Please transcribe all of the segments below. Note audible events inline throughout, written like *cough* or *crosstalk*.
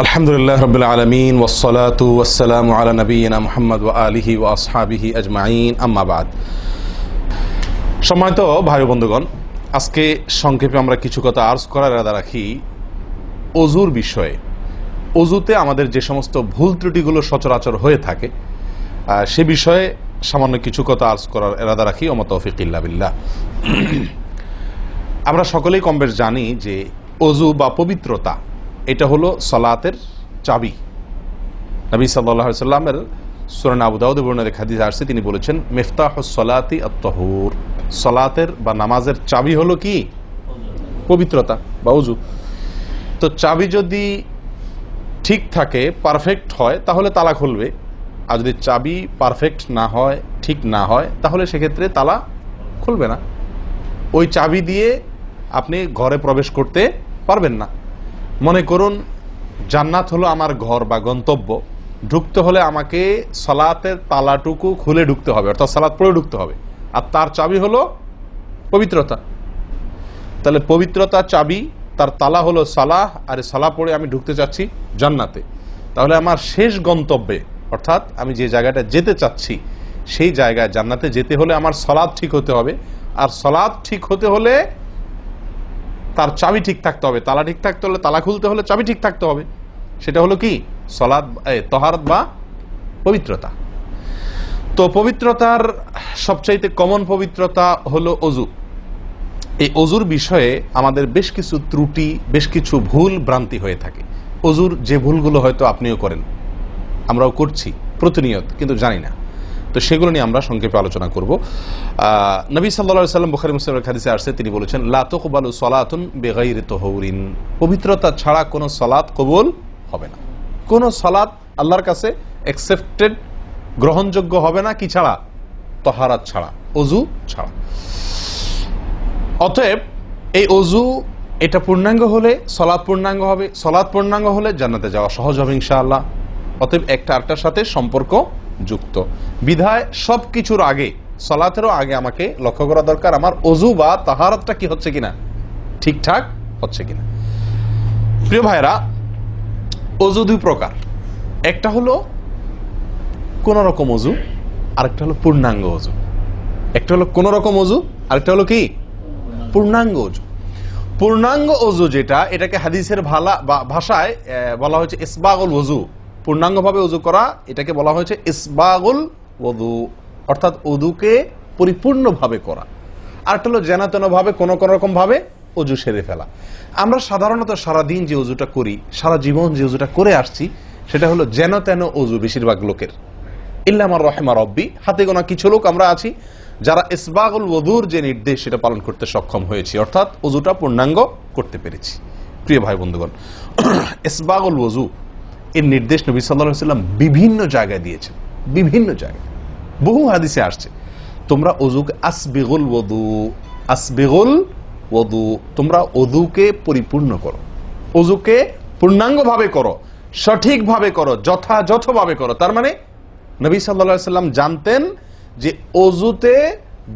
আলহামদুলিল্লাহ রবিল আলমিন ওসলাতু ওসালাম আলা নবীনা মোহাম্মদ ও আলিহি ও আসহাবিহি আজমাইন আম্মাবাদ সম্মানিত ভাই বন্ধুগণ, আজকে সংক্ষেপে আমরা কিছু কথা আর্জ করার ইরাদা রাখি অজুর বিষয়ে। অজুতে আমাদের যে সমস্ত ভুল ত্রুটিগুলো সচরাচর হয়ে থাকে সে বিষয়ে সামান্য কিছু কথা আর্জ করার এরাদা রাখি ওমত তৌফিক ইল্লা বিল্লাহ। আমরা সকলেই কম বেশ জানি যে অজু বা পবিত্রতা এটা হলো সলাতের চাবি। নবী সাল্লাহ সাল্লামের সুরান আবু দাউদ বর্ণের হাদিস আসছে, তিনি বলেছেন মেফতাহ সলাতি আত্মহুর সলাতের বা নামাজের চাবি হলো কি? পবিত্রতা বা অজু তো চাবি যদি ঠিক থাকে পারফেক্ট হয়, তাহলে তালা খুলবে আর যদি চাবি পারফেক্ট না হয়, ঠিক না হয়, তাহলে সেক্ষেত্রে তালা খুলবে না। ওই চাবি দিয়ে আপনি ঘরে প্রবেশ করতে পারবেন না। মনে করুন, জান্নাত হলো আমার ঘর বা গন্তব্য। ঢুকতে হলে আমাকে সলাতের তালাটুকু খুলে ঢুকতে হবে, অর্থাৎ সালাত পড়ে ঢুকতে হবে। আর তার চাবি হলো পবিত্রতা। তাহলে পবিত্রতা চাবি, তার তালা হলো সালাহ, আর সালা পড়ে আমি ঢুকতে চাচ্ছি জান্নাতে। তাহলে আমার শেষ গন্তব্যে, অর্থাৎ আমি যে জায়গাটা যেতে চাচ্ছি, সেই জায়গায় জান্নাতে যেতে হলে আমার সলাদ ঠিক হতে হবে। আর সলাদ ঠিক হতে হলে তার চাবি ঠিক থাকতে হবে, তালা ঠিক থাকতে হলে তালা খুলতে হলে চাবি ঠিক থাকতে হবে। সেটা হলো কি? সলাদ তহারত বা পবিত্রতা। তো পবিত্রতার সবচাইতে কমন পবিত্রতা হলো অজু। এই অজুর বিষয়ে আমাদের বেশ কিছু ত্রুটি, বেশ কিছু ভুল ভ্রান্তি হয়ে থাকে। অজুর যে ভুলগুলো হয়তো আপনিও করেন, আমরাও করছি, প্রতিনিয়ত, কিন্তু জানি না। তো সেগুলো নিয়ে আমরা সংক্ষেপে আলোচনা করব। নবী সাল্লা সাল্লাম বুখারি মুসলিমের খাদিসে আসছে, তিনি বলেছেন লাতকবালু সলাতুন বেগাইর তহরিন। পবিত্রতা ছাড়া কোনো সলাৎ কবুল হবে না। কোনো সলাৎ আল্লাহর কাছে অ্যাকসেপ্টেড গ্রহণযোগ্য হবে না কি ছাড়া? তহারাত ছাড়া, অজু ছাড়া। অতএব, এই অজু, এটা পূর্ণাঙ্গ হলে সলাৎ পূর্ণাঙ্গ হবে সলাৎ পূর্ণাঙ্গ হলে জান্নাতে যাওয়া সহজ হবে ইনশাআল্লাহ। অতএব একটা আরেকটার সাথে সম্পর্ক যুক্ত। বিধায় সব কিছুর আগে, সলাতেরও আগে আমাকে লক্ষ্য করা দরকার। আমার অজু বা তাহারতটা কি হচ্ছে কিনা? ঠিকঠাক হচ্ছে কিনা? প্রিয় ভাইরা অজু দুই প্রকার। একটা হলো কোন রকম অজু, আরেকটা হলো পূর্ণাঙ্গ অজু। একটা হলো কোন রকম অজু, আরেকটা হলো কি? পূর্ণাঙ্গ অজু। পূর্ণাঙ্গ অজু যেটা, এটাকে হাদিসের ভালা বা- ভাষায় বলা হয়েছে ইসবাগুল ওজু পূর্ণাঙ্গভাবে অজু করা, এটাকে বলা হয়েছে ইসবাগুল ওদু অর্থাৎ অদুকে পরিপূর্ণভাবে করা। আর একটা হলো জেনাতেন ভাবে কোনো কোনো রকম ভাবে অজু সেরে ফেলা। আমরা সাধারণত সারা দিন যে অজুটা করি, সারা জীবন যে অজুটা করে আসছি, সেটা হলো যেন তেন অজু বেশিরভাগ লোকের। ইল্লামার রহেমা রব্বি, হাতে গোনা কিছু লোক আমরা আছি, যারা ইসবাগুল ওদুর যে নির্দেশ সেটা পালন করতে সক্ষম হয়েছি, অর্থাৎ অজুটা পূর্ণাঙ্গ করতে পেরেছি। প্রিয় ভাই বন্ধুগণ, *clears throat* ইসবাগুল ওজু এর নির্দেশ নবী সাল্লাহ সাল্লাম বিভিন্ন জায়গায় দিয়েছেন। বিভিন্ন জায়গায়। বহু হাদিসে আসছে, তোমরা অজুকে আসবিগুল ওদু আসবিগুল ওদু তোমরা অদুকে পরিপূর্ণ করো। অজুকে পূর্ণাঙ্গভাবে করো, সঠিকভাবে করো, যথাযথভাবে করো। তার মানে নবী সাল্লা সাল্লাম জানতেন যে অজুতে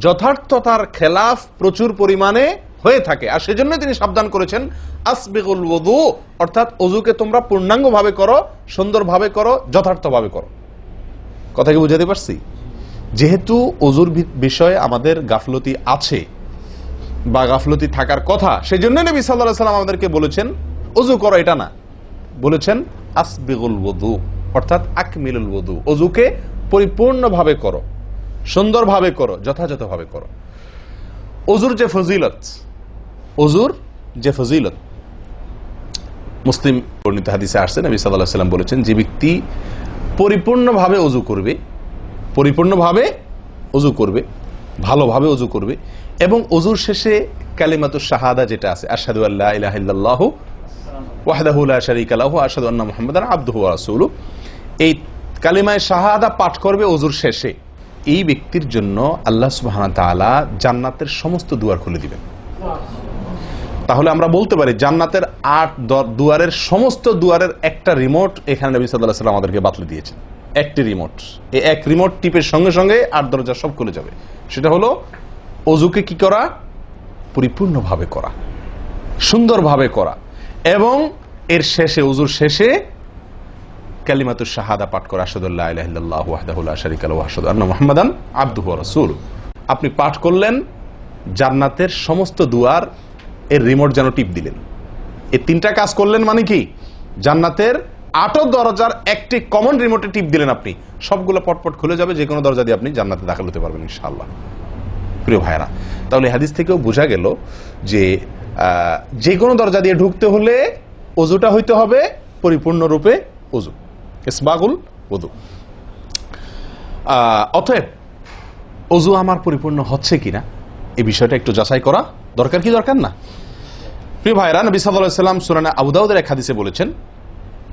যথার্থতার খেলাফ প্রচুর পরিমাণে হয়ে থাকে। আর সেজন্য তিনি সাবধান করেছেন, আসবিগুল ওদু অর্থাৎ অজুকে তোমরা পূর্ণাঙ্গভাবে করো, সুন্দরভাবে করো, যথার্থভাবে করো। কথা কি বুঝাতে পারছি? যেহেতু অজুর বিষয়ে আমাদের গাফলতি আছে বা গাফলতি থাকার কথা সেই জন্য নবী সাল্লাহ সাল্লাম আমাদেরকে বলেছেন অজু করো এটা না। বলেছেন, আসবিগুল ওদু অর্থাৎ আকমিলুল ওদু অজুকে পরিপূর্ণভাবে করো, সুন্দরভাবে করো, যথাযথভাবে করো। অজুর যে ফজিলত অজুর যে ফজিলত। মুসলিম বর্ণিত হাদিসে আসছে, নবী সাল্লাহ সাল্লাম বলেছেন, যে ব্যক্তি পরিপূর্ণভাবে অজু করবে, পরিপূর্ণভাবে অজু করবে, ভালোভাবে অজু করবে এবং অজুর শেষে কালিমাতুর শাহাদা যেটা আছে আসাদু আল্লাহ ইলাহ ওয়াহদাহু লা শারীকা লাহু আশহাদু আন্না মুহাম্মাদান আবদুহু ওয়া রাসূলুহু। এই শাহাদা পাঠ করবে ওযুর শেষে। এই ব্যক্তির জন্য আল্লাহ জান্নাতের সমস্ত দুয়ার খুলে দিবেন। তাহলে আমরা বলতে পারি জান্নাতের আট দুয়ারের সমস্ত দুয়ারের একটা রিমোট এখানে নবী আলাইহি সাল্লাম আমাদেরকে বাতলে দিয়েছেন। একটি রিমোট এই এক রিমোট টিপের সঙ্গে সঙ্গে আট দরজা সব খুলে যাবে। সেটা হলো অজুকে কি করা? পরিপূর্ণভাবে করা। সুন্দরভাবে করা। এবং এর শেষে, অজুর শেষে কালিমাতু শাহাদা পাঠ করা। আসাদুল্লাহ আবদুহু রাসূল আপনি পাঠ করলেন জান্নাতের সমস্ত দুয়ার এর রিমোট যেন টিপ দিলেন। এই তিনটা কাজ করলেন মানে কি? জান্নাতের আটো দরজার একটি কমন রিমোটে টিপ দিলেন আপনি। সবগুলো পটপট খুলে যাবে, যে কোনো দরজা দিয়ে আপনি জান্নাতে দাখিল হতে পারবেন ইনশাআল্লাহ। প্রিয় ভাইরা তাহলে হাদিস থেকেও বোঝা গেল যে যে কোনো দরজা দিয়ে ঢুকতে হলে অজুটা হইতে হবে পরিপূর্ণরূপে অজু ইসবাগুল অজু অতএব অজু আমার পরিপূর্ণ হচ্ছে কিনা এই বিষয়টা একটু যাচাই করা দরকার কি দরকার না? প্রিয় ভাইরা, নবী আলাইহি সাল্লাম সূরা আবু দাউদের এক হাদিসে বলেছেন,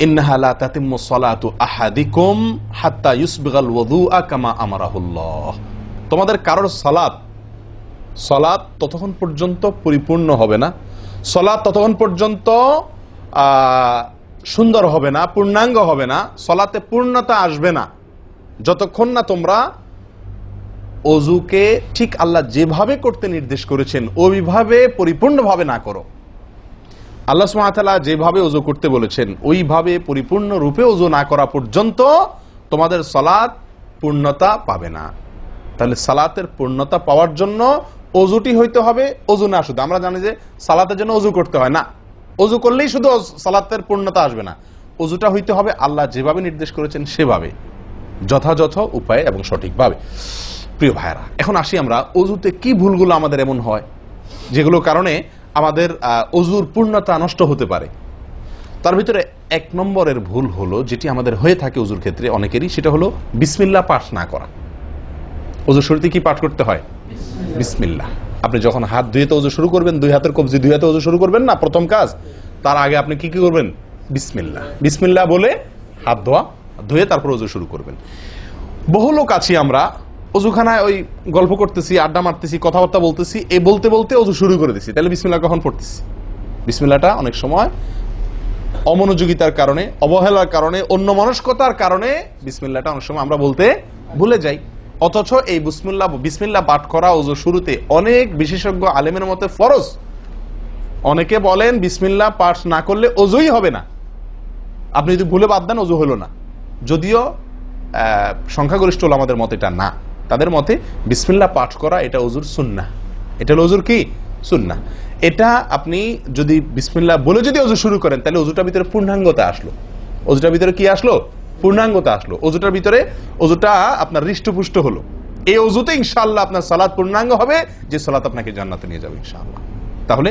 ইন্নাহা লা তাতিম্মু সালাতু আহাদিকুম হাত্তা ইউসবিগাল ওযুআ কামা আমারাহুল্লাহ। তোমাদের কারোর সালাত সলাৎ ততক্ষণ পর্যন্ত পরিপূর্ণ হবে না সলাৎ ততক্ষণ পর্যন্ত সুন্দর হবে না, পূর্ণাঙ্গ হবে না, সলাতে পূর্ণতা আসবে না, যতক্ষণ না তোমরা অজুকে ঠিক আল্লাহ যেভাবে করতে নির্দেশ করেছেন, ওইভাবে পরিপূর্ণভাবে না করো। আল্লাহ সুমাতালা যেভাবে অজু করতে বলেছেন, ওইভাবে পরিপূর্ণ রূপে অজু না করা পর্যন্ত তোমাদের সলাৎ পূর্ণতা পাবে না। তাহলে সালাতের পূর্ণতা পাওয়ার জন্য অজুটি হইতে হবে, অজু না শুধু। আমরা জানি যে সালাতের জন্য অজু করতে হয় না। অজু করলেই শুধু সালাতের পূর্ণতা আসবে না। অজুটা হইতে হবে আল্লাহ যেভাবে নির্দেশ করেছেন সেভাবে, যথাযথ উপায়ে এবং সঠিকভাবে। প্রিয় ভাইরা এখন আসি আমরা অজুতে কি ভুলগুলো আমাদের এমন হয় যেগুলো কারণে আমাদের অজুর পূর্ণতা নষ্ট হতে পারে। তার ভিতরে এক নম্বরের ভুল হলো যেটি আমাদের হয়ে থাকে অজুর ক্ষেত্রে অনেকেরই সেটা হলো বিসমিল্লা পাঠ না করা। অজু শুরুতে কি পাঠ করতে হয়? বিসমিল্লাহ। আপনি যখন হাত ধুয়ে তো অজু শুরু করবেন দুই হাতের কবজি দুই হাতে অজু শুরু করবেন না প্রথম কাজ তার আগে আপনি কি কি করবেন? বিসমিল্লাহ। বিসমিল্লাহ বলে হাত ধোয়া ধুয়ে তারপর অজু শুরু করবেন। বহু লোক আছি আমরা অজুখানায় ওই গল্প করতেছি, আড্ডা মারতেছি, কথাবার্তা বলতেছি এই বলতে বলতে অজু শুরু করে দিছি। তাহলে বিসমিল্লাহ কখন পড়তেছি? বিসমিল্লাহটা অনেক সময় অমনোযোগিতার কারণে, অবহেলার কারণে অন্য মনস্কতার কারণে বিসমিল্লাটা অনেক সময় আমরা বলতে ভুলে যাই। অথচ এই বিসমিল্লাহ বিসমিল্লাহ পাঠ করা ওজু শুরুতে অনেক বিশেষজ্ঞ আলেমের মতে ফরজ। অনেকে বলেন বিসমিল্লাহ পাঠ না করলে অজুই হবে না। আপনি যদি ভুলে বাদ দেন, অজু হলো না। যদিও সংখ্যাগরিষ্ঠ আমাদের মতে এটা না। তাদের মতে বিসমিল্লাহ পাঠ করা, এটা অজুর সুন্না এটা হলো অজুর কি? সুন্না এটা আপনি যদি বিসমিল্লাহ বলে যদি অজু শুরু করেন, তাহলে অজুটার ভিতরে পূর্ণাঙ্গতা আসলো। অজুটার ভিতরে কি আসলো? পূর্ণাঙ্গতা আসলো। অজুটার ভিতরে অজুটা আপনার হৃষ্টপুষ্ট হলো। এই অজুতে ইনশাল্লাহ আপনার সালাদ পূর্ণাঙ্গ হবে, যে সালাদ আপনাকে জান্নাতে নিয়ে যাবে ইনশাআল্লাহ। তাহলে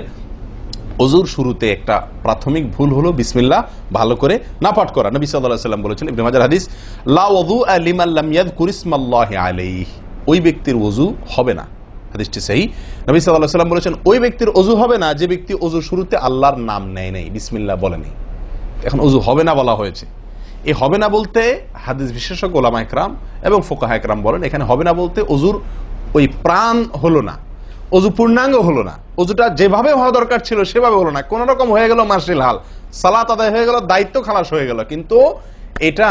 অজুর শুরুতে একটা প্রাথমিক ভুল হলো, বিসমিল্লাহ, ভালো করে না পাঠ করা। নবী সাল্লাম বলেছেন হাদিস, লা ওযু লিমান লাম ইয়াযকুর ইসমাল্লাহি আলাইহি। ওই ব্যক্তির ওযু হবে না। হাদিসটি সাল্লাম বলেছেন, ওই ব্যক্তির ওযু হবে না, যে ব্যক্তি শুরুতে আল্লাহর নাম নেয় নাই। বিসমিল্লাহ বলে নাই। এখন অজু হবে না বলা হয়েছে। হবে না বলতে হাদিস বিশেষজ্ঞ এবং ফোকাহা একরাম বলেন, এখানে হবে না বলতে অজুর ওই প্রাণ হলো না। অজু পূর্ণাঙ্গ হলো না। অজুটা যেভাবে হওয়া দরকার ছিল সেভাবে হলো না। কোন রকম হয়ে গেল মার্শিল হাল। সালাত আদায় হয়ে গেল, দায়িত্ব খালাস হয়ে গেল। কিন্তু এটা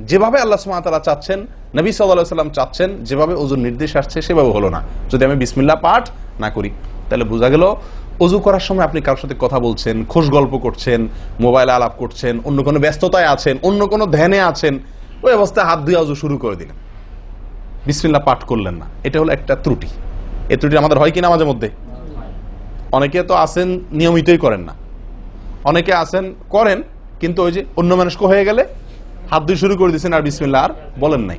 যেভাবে আল্লাহ সুমাতালা চাচ্ছেন, নবী সাল্লাম চাচ্ছেন, যেভাবে অজুর নির্দেশ আসছে সেভাবে হলো না। যদি আমি বিসমিল্লাহ পাঠ না করি, তাহলে বোঝা গেল অজু করার সময় আপনি কারোর সাথে কথা বলছেন, খোশ গল্প করছেন, মোবাইলে আলাপ করছেন, অন্য কোনো ব্যস্ততায় আছেন, অন্য কোনো ধ্যানে আছেন, ওই অবস্থায় হাত ধুয়ে অজু শুরু করে দিলেন। বিসমিল্লাহ পাঠ করলেন না। এটা হলো একটা ত্রুটি। এই ত্রুটি আমাদের হয় কিনা মাঝে মধ্যে অনেকে তো আসেন নিয়মিতই করেন না। অনেকে আসেন, করেন, কিন্তু ওই যে অন্য মানুষকে হয়ে গেলে হাত দিয়ে শুরু করে দিচ্ছেন আর বিসমিল্লা আর বলেন নাই।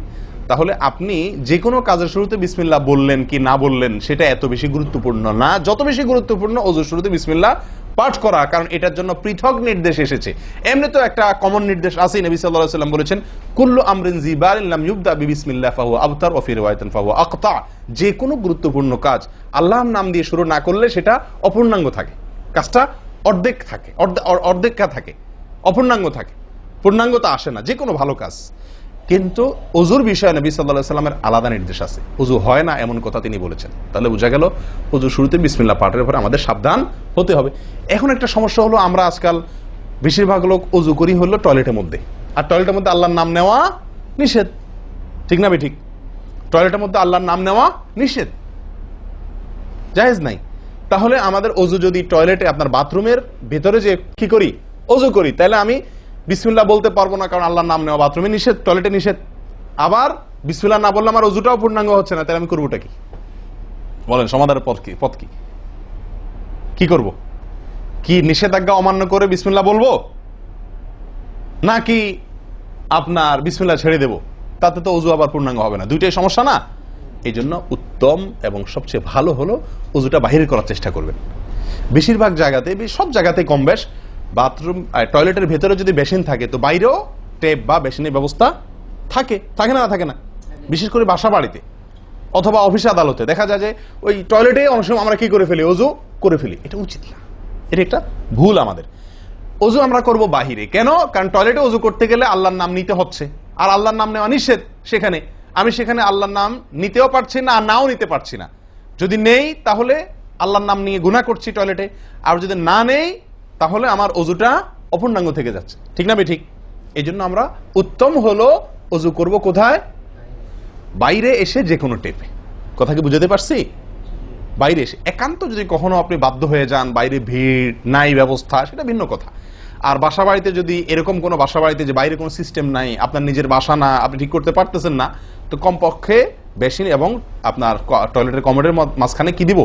তাহলে আপনি যে কোনো কাজের শুরুতে বিসমিল্লা বললেন কি না বললেন, সেটা এত বেশি গুরুত্বপূর্ণ না। যত বেশি গুরুত্বপূর্ণ ওজুর শুরুতে বিসমিল্লা পাঠ করা, কারণ এটার জন্য পৃথক নির্দেশ এসেছে। এমনি তো একটা কমন নির্দেশ আছে নবী সাল্লাল্লাহু সাল্লাম বলেছেন, কুল্লু আমরিন জিবারিন লাম ইউবদা বিবিসমিল্লাহ ফাহুয়া আবতার ওয়া ফি রিওয়ায়াতিন ফাহুয়া আকতা যে কোনো গুরুত্বপূর্ণ কাজ আল্লাহর নাম দিয়ে শুরু না করলে সেটা অপূর্ণাঙ্গ থাকে। কাজটা অর্ধেক থাকে, অর্ধে- অর্ধেকা থাকে, অপূর্ণাঙ্গ থাকে। পূর্ণাঙ্গতা আসে না যে কোনো ভালো কাজ। কিন্তু অজুর বিষয়ে নবী সাল্লাহ সাল্লামের আলাদা নির্দেশ আছে। অজু হয় না এমন কথা তিনি বলেছেন। তাহলে বোঝা গেল, অজু শুরুতে বিসমিল্লা পাঠের উপরে আমাদের সাবধান হতে হবে। এখন একটা সমস্যা হলো, আমরা আজকাল বেশিরভাগ লোক অজু করি হলো টয়লেটের মধ্যে। আর টয়লেটের মধ্যে আল্লাহর নাম নেওয়া নিষেধ। ঠিক না ঠিক। টয়লেটের মধ্যে আল্লাহর নাম নেওয়া নিষেধ। জায়েজ নাই। তাহলে আমাদের অজু যদি টয়লেটে, আপনার বাথরুমের ভেতরে যে কি করি? অজু করি। তাহলে আমি বিসমিল্লাহ বলতে পারব না, কারণ আল্লাহর নাম নেওয়া বাথরুমে নিষেধ, টয়লেটে নিষেধ। আবার বিসমিল্লাহ না বললে আমার অজুটাও পূর্ণাঙ্গ হচ্ছে না, তাহলে আমি করবোটা কি? বলেন, সমাধানের পথ কি? পথ কি? কি করব? কি নিষেধাজ্ঞা অমান্য করে বিসমিল্লাহ বলব? নাকি আপনার বিসমিল্লাহ ছেড়ে দেব? তাতে তো অজু আবার পূর্ণাঙ্গ হবে না। দুইটাই সমস্যা না? এই জন্য উত্তম এবং সবচেয়ে ভালো হলো অজুটা বাহির করার চেষ্টা করবেন। বেশিরভাগ জায়গাতে সব জায়গাতে কম বেশ বাথরুম টয়লেটের ভেতরে যদি বেসিন থাকে, তো বাইরেও টেপ বা বেসিনের ব্যবস্থা থাকে। থাকে না থাকে না। বিশেষ করে বাসা বাড়িতে অথবা অফিস আদালতে। দেখা যায় যে ওই টয়লেটে অনেক সময় আমরা কি করে ফেলি? অজু করে ফেলি। এটা উচিত না। এটা একটা ভুল আমাদের। অজু আমরা করব বাহিরে। কেন? কারণ টয়লেটে অজু করতে গেলে আল্লাহর নাম নিতে হচ্ছে। আর আল্লাহর নাম নেওয়া নিষেধ সেখানে। আমি সেখানে আল্লাহর নাম নিতেও পারছি না, আর নাও নিতে পারছি না। যদি নেই, তাহলে আল্লাহর নাম নিয়ে গুণা করছি টয়লেটে। আর যদি না নেই তাহলে আমার অজুটা অপূর্ণাঙ্গ থেকে যাচ্ছে। ঠিক না ঠিক এই জন্য আমরা উত্তম হলো অজু করব কোথায়? বাইরে এসে যে কোনো টেপে কথা কি বুঝাতে পারছি? বাইরে এসে। একান্ত যদি কখনো আপনি বাধ্য হয়ে যান, বাইরে ভিড়, নাই ব্যবস্থা, সেটা ভিন্ন কথা। আর বাসা বাড়িতে যদি এরকম কোনো বাসা বাড়িতে যে বাইরে কোনো সিস্টেম নাই, আপনার নিজের বাসা না, আপনি ঠিক করতে পারতেছেন না, তো কমপক্ষে বেশি এবং আপনার টয়লেটের কমোডের মাঝখানে কি দিব?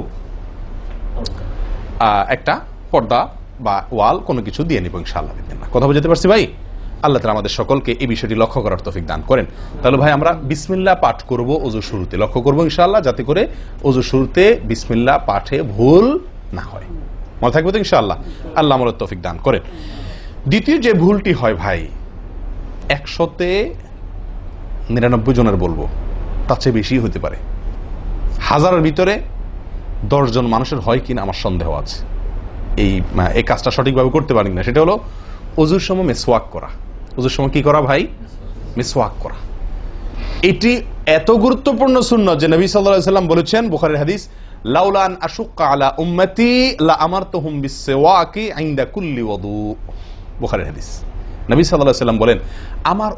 একটা পর্দা বা ওয়াল কোনো কিছু দিয়ে নিব, ইনশাআল্লাহ না। কথা বুঝতে পারছি ভাই? আল্লাহ তালা আমাদের সকলকে এই বিষয়টি লক্ষ্য করার তফিক দান করেন। তাহলে ভাই, আমরা বিসমিল্লাহ পাঠ করব অজু শুরুতে। লক্ষ্য করব ইনশাআল্লাহ, যাতে করে অজু শুরুতে বিসমিল্লাহ পাঠে ভুল না হয়। মনে থাকবে তো ইনশাআল্লাহ? আল্লাহ আমাদের তফিক দান করেন। দ্বিতীয় যে ভুলটি হয় ভাই, একশোতে নিরানব্বই জনের বলব। তার চেয়ে বেশি হতে পারে। হাজারের ভিতরে দশজন মানুষের হয় কিনা আমার সন্দেহ আছে। এই এই কাজটা সঠিকভাবে করতে পারি না সেটা হলো অজুর সময় মেসওয়াক করা। অজুর সময় কি করা ভাই? মেসওয়াক করা। এটি এত গুরুত্বপূর্ণ শূন্য যে নবী সাল্লাম বলেছেন, বুখারীর হাদিস লা আমারতুহুম বিসওয়াকি ইনদা কুল্লি বুখারীর হাদিস। বলেন, আমার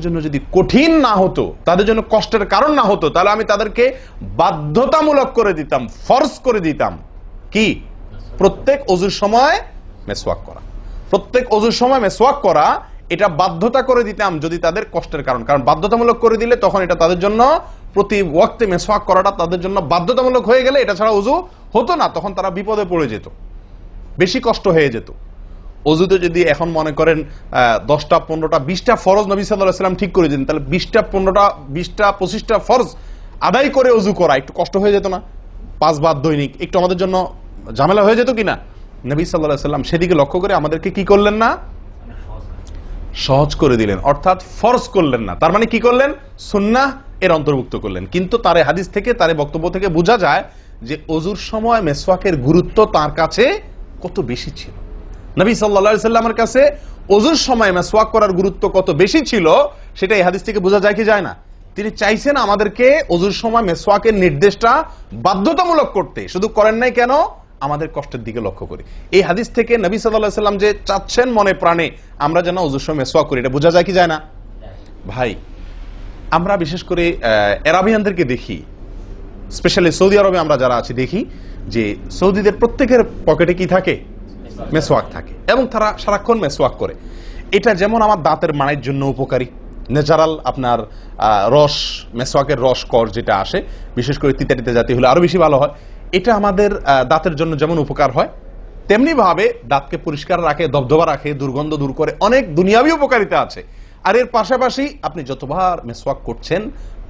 জন্য যদি কঠিন না হতো, তাদের জন্য কষ্টের কারণ না হতো, তাহলে আমি তাদেরকে বাধ্যতামূলক করে দিতাম ফরজ করে দিতাম। কি? প্রত্যেক অজুর সময় মেসওয়াক করা। প্রত্যেক অজুর সময় মেসওয়াক করা, এটা বাধ্যতা করে দিতাম যদি তাদের কষ্টের কারণ। কারণ বাধ্যতামূলক করে দিলে তখন এটা তাদের জন্য প্রতি ওয়াক্তে মেসওয়াক করাটা তাদের জন্য বাধ্যতামূলক হয়ে গেলে এটা ছাড়া অজু হতো না, তখন তারা বিপদে পড়ে যেত। বেশি কষ্ট হয়ে যেত। অজুতে যদি এখন মনে করেন দশটা, পনেরোটা, বিশটা ফরজ নবী সাল্লাহ সাল্লাম ঠিক করে দিন তাহলে বিশটা, পনেরোটা, বিশটা, পঁচিশটা ফরজ আদায় করে অজু করা, একটু কষ্ট হয়ে যেত না? পাঁচবার দৈনিক, একটু আমাদের জন্য ঝামেলা হয়ে যেত কিনা? নবী সাল্লাহ সাল্লাম সেদিকে লক্ষ্য করে আমাদেরকে কি করলেন না? সহজ করে দিলেন, অর্থাৎ ফরজ করলেন না। তার মানে কি করলেন? সুন্নাহ এর অন্তর্ভুক্ত করলেন। কিন্তু তার হাদিস থেকে, তার বক্তব্য থেকে বোঝা যায় যে অজুর সময় মেসওয়াকের গুরুত্ব তার কাছে কত বেশি ছিল। নবী সাল্লা সাল্লামের কাছে অজুর সময় মেসওয়াক করার গুরুত্ব কত বেশি ছিল, সেটা এই হাদিস থেকে বোঝা যায় কি যায় না। তিনি চাইছেন আমাদেরকে অজুর সময় মেসওয়াকের নির্দেশটা বাধ্যতামূলক করতে। শুধু করেন নাই কেন? আমাদের কষ্টের দিকে লক্ষ্য করি। এই হাদিস থেকে নবী সাল্লাহ সাল্লাম যে চাচ্ছেন মনে প্রাণে, আমরা যেন অজুর সময় মেসওয়াক করি, এটা বোঝা যায় কি যায় না? ভাই, আমরা বিশেষ করে এরাবিয়ানদেরকে দেখি, স্পেশালি সৌদি আরবে আমরা যারা আছি, দেখি যে সৌদিদের প্রত্যেকের পকেটে কি থাকে? মেসওয়াক থাকে এবং তারা সারাক্ষণ মেসওয়াক করে। এটা যেমন আমার দাঁতের মানের জন্য উপকারী। ন্যাচারাল আপনার রস, মেসওয়াকের রস কর যেটা আসে, বিশেষ করে তিতা তিতা জাতীয় হলে আরও বেশি ভালো হয়। এটা আমাদের দাঁতের জন্য যেমন উপকার হয় তেমনি ভাবে দাঁতকে পরিষ্কার রাখে, দবদবা রাখে, দুর্গন্ধ দূর করে অনেক দুনিয়াবি উপকারিতা আছে। আর এর পাশাপাশি আপনি যতবার মেসওয়াক করছেন,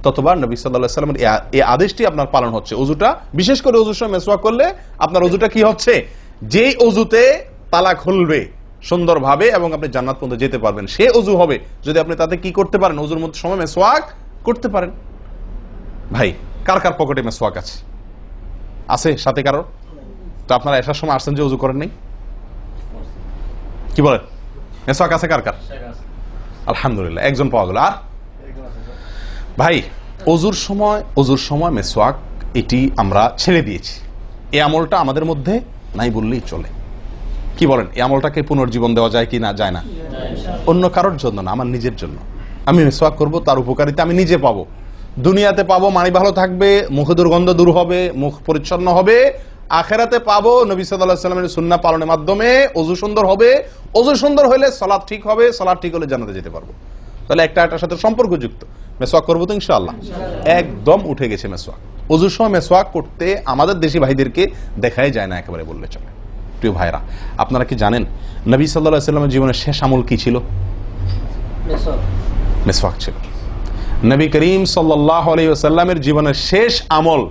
ততবার নবী সাল্লাহ সাল্লামের এই আদেশটি আপনার পালন হচ্ছে। অজুটা বিশেষ করে অজুর সময় মেসওয়াক করলে আপনার অজুটা কি হচ্ছে? যেই অজুতে তালা খুলবে সুন্দরভাবে এবং আপনি জান্নাত পর্যন্ত যেতে পারবেন, সে অজু হবে। যদি আপনি তাতে কি করতে পারেন অজুর মধ্যে সময় মেসওয়াক করতে পারেন। ভাই, কার কার পকেটে মেসওয়াক আছে? আছে সাথে কারও? তো আপনারা আসার সময় আসছেন যে অজু করেন নাই? কি বলেন মেসওয়াক আছে কার কার? আলহামদুলিল্লাহ একজন পাওয়া গেল। আর? ভাই অজুর সময় অজুর সময় মেসওয়াক এটি আমরা ছেড়ে দিয়েছি। এই আমলটা আমাদের মধ্যে নাই বললেই চলে। কি বলেন এই আমলটাকে পুনর্জীবন দেওয়া যায় কি না? যায় না। অন্য কারোর জন্য না আমার নিজের জন্য। আমি মেসোয়াক করব তার উপকারিতা আমি নিজে পাবো। দুনিয়াতে পাবো মানি ভালো থাকবে মুখে দুর্গন্ধ দূর হবে মুখ পরিচ্ছন্ন হবে আখেরাতে পাবো নবী সাল্লাহ সাল্লামের সুন্না পালনের মাধ্যমে অজু সুন্দর হবে। অজু সুন্দর হলে সলাদ ঠিক হবে সলাদ ঠিক হলে জানাতে যেতে পারব। তাহলে একটা একটার সাথে সম্পর্কযুক্ত। মেসোয়াক করব তো ইনশাআল্লাহ? একদম উঠে গেছে মেসোয়াক অজুর সময় মেসোয়াক করতে আমাদের দেশি ভাইদেরকে দেখাই যায় না একেবারে বললে চলে। প্রিয় ভাইরা আপনারা কি জানেন নবী সাল্লাহ সাল্লামের জীবনের শেষ আমল কি ছিল? মেসওয়াক ছিল। নবী করিম সাল্লাহ আলাইসাল্লামের জীবনের শেষ আমল,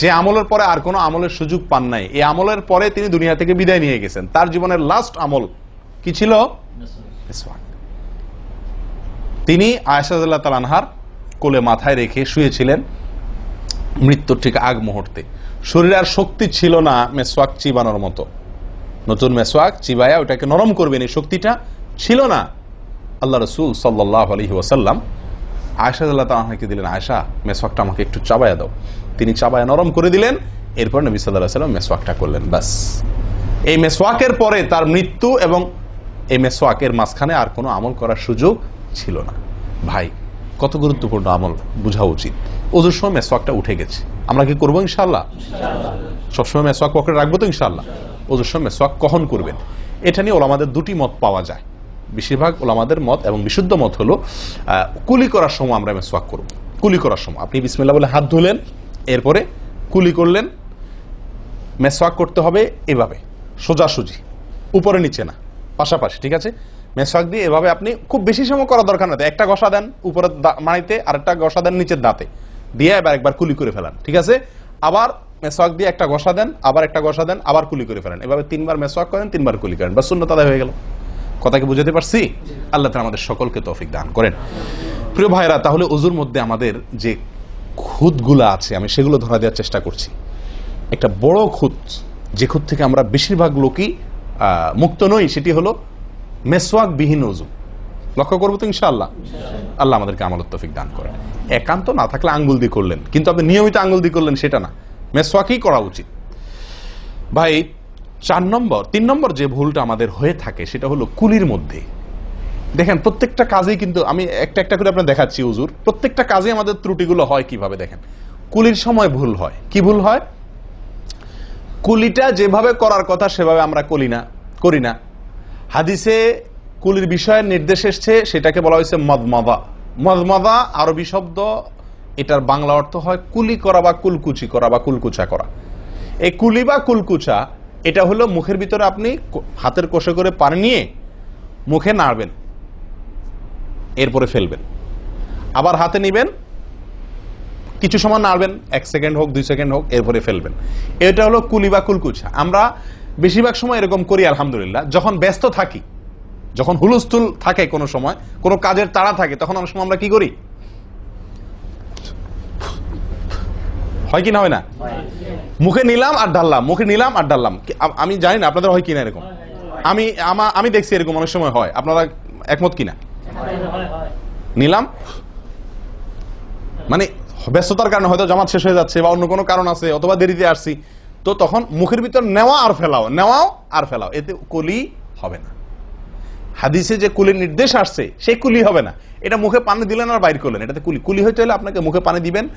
যে আমলের পরে আর কোনো আমলের সুযোগ পান নাই, এই আমলের পরে তিনি দুনিয়া থেকে বিদায় নিয়ে গেছেন। তার জীবনের লাস্ট আমল কি ছিল? তিনি আয়সাদুল্লাহ তালানহার কোলে মাথায় রেখে শুয়েছিলেন মৃত্যুর ঠিক আগ মুহূর্তে। শরীরে আর শক্তি ছিল না মেসওয়াক চিবানোর মতো। নতুন মেসওয়াক চিবায়া ওটাকে নরম করবেন, এই শক্তিটা ছিল না। আল্লাহ রসুল সাল্লাহ আলহি ওয়াসাল্লাম আয়সা আল্লাহ তাহাকে দিলেন আয়সা মেসওয়াকটা আমাকে একটু চাবায়া দাও। তিনি চাবায়া নরম করে দিলেন, এরপর নবী সাল্লাহ সাল্লাম মেসওয়াকটা করলেন, ব্যাস। এই মেসওয়াকের পরে তার মৃত্যু এবং এই মেসওয়াকের মাঝখানে আর কোনো আমল করার সুযোগ ছিল না। ভাই, কত গুরুত্বপূর্ণ আমল, বোঝা উচিত। ওজোর সময় মেসওয়াকটা উঠে গেছে। আমরা কি করব ইনশাল্লাহ সবসময় মেসওয়াক পকেটে রাখব তো ইনশাল্লাহ ওজোর সময় মেসওয়াক কখন করবেন? এটা নিয়ে ওলামাদের দুটি মত পাওয়া যায়। বেশিরভাগ ওলামাদের মত এবং বিশুদ্ধ মত হলো কুলি করার সময় আমরা মেসওয়াক করব। কুলি করার সময়। আপনি বিসমিল্লা বলে হাত ধুলেন, এরপরে কুলি করলেন, মেসওয়াক করতে হবে এভাবে, সোজাসুজি, উপরে নিচে না, পাশাপাশি, ঠিক আছে? মেসওয়াক দিয়ে এভাবে আপনি খুব বেশি সময় করা দরকার না। একটা গসা দেন উপরের মাড়িতে, আরেকটা গসা দেন নিচের দাঁতে। দিয়ে এবার একবার কুলি করে ফেলান, ঠিক আছে? আবার মেসওয়াক দিয়ে একটা ঘষা দেন, আবার একটা ঘষা দেন, আবার কুলি করে ফেলেন। এভাবে তিনবার মেসওয়াক করেন, তিনবার কুলি করেন। বা শূন্য তাদের হয়ে গেল। কথা কি বুঝাতে পারছি? আল্লাহ তাআলা আমাদের সকলকে তৌফিক দান করেন। প্রিয় ভাইরা তাহলে অজুর মধ্যে আমাদের যে খুঁতগুলো আছে, আমি সেগুলো ধরা দেওয়ার চেষ্টা করছি। একটা বড় খুঁত যে খুঁত থেকে আমরা বেশিরভাগ লোকই মুক্ত নই, সেটি হলো মেসওয়াক বিহীন অজু লক্ষ্য করব তো ইনশাআল্লাহ? আল্লাহ আমাদেরকে আমল তফিক দান করেন। একান্ত না থাকলে আঙ্গুল দিয়ে করলেন। কিন্তু আপনি নিয়মিত আঙ্গুল দিয়ে করলেন, সেটা না। মেসওয়াকই করা উচিত। ভাই চার নম্বর, তিন নম্বর যে ভুলটা আমাদের হয়ে থাকে, সেটা হলো কুলির মধ্যে। দেখেন, প্রত্যেকটা কাজেই কিন্তু আমি একটা একটা করে আপনার দেখাচ্ছি উজুর প্রত্যেকটা কাজে আমাদের ত্রুটিগুলো হয় কীভাবে, দেখেন। কুলির সময় ভুল হয়। কি ভুল হয়? কুলিটা যেভাবে করার কথা, সেভাবে আমরা করি না করি না। হাদিসে কুলির বিষয়ের নির্দেশ এসছে, সেটাকে বলা হয়েছে মদমাদা। মদমাদা, আরবি শব্দ, এটার বাংলা অর্থ হয় কুলি করা বা কুলকুচি করা বা কুলকুচা করা। এই কুলি বা কুলকুচা এটা হলো মুখের ভিতরে আপনি হাতের কষে করে পানি নিয়ে মুখে নাড়বেন। এরপরে ফেলবেন। আবার হাতে নিবেন। কিছু সময় নাড়বেন। এক সেকেন্ড হোক, দুই সেকেন্ড হোক, এরপরে ফেলবেন। এটা হলো কুলি বা কুলকুচা আমরা বেশিরভাগ সময় এরকম করি, আলহামদুলিল্লাহ। যখন ব্যস্ত থাকি, যখন হুলস্থুল থাকে কোনো সময়, কোনো কাজের তাড়া থাকে, তখন অনেক সময় আমরা কি করি? হয় কি না হয় না? মুখে নিলাম আর ডাললাম, মুখে নিলাম আর ডাললাম। আমি জানি না, আপনাদের হয় কিনা এরকম? আমি, আমা- দেখছি এরকম অনেক সময় হয়। আপনারা একমত কিনা নিলাম? মানে ব্যস্ততার কারণে হয়তো জামাত শেষ হয়ে যাচ্ছে বা অন্য কোনো কারণ আছে অথবা দেরিতে আসছি। তো তখন মুখের ভিতর নেওয়া আর ফেলাও, নেওয়াও আর ফেলাও, এতে কলি হবে না। হাদিসে যে কুলির নির্দেশ আসছে, সেই কুলি হবে না। এটা মুখে পানি দিলেন আর বাইর করলেন। এটাতে কুলি কুলি হইতে হলে আপনাকে মুখে পানি দিবেন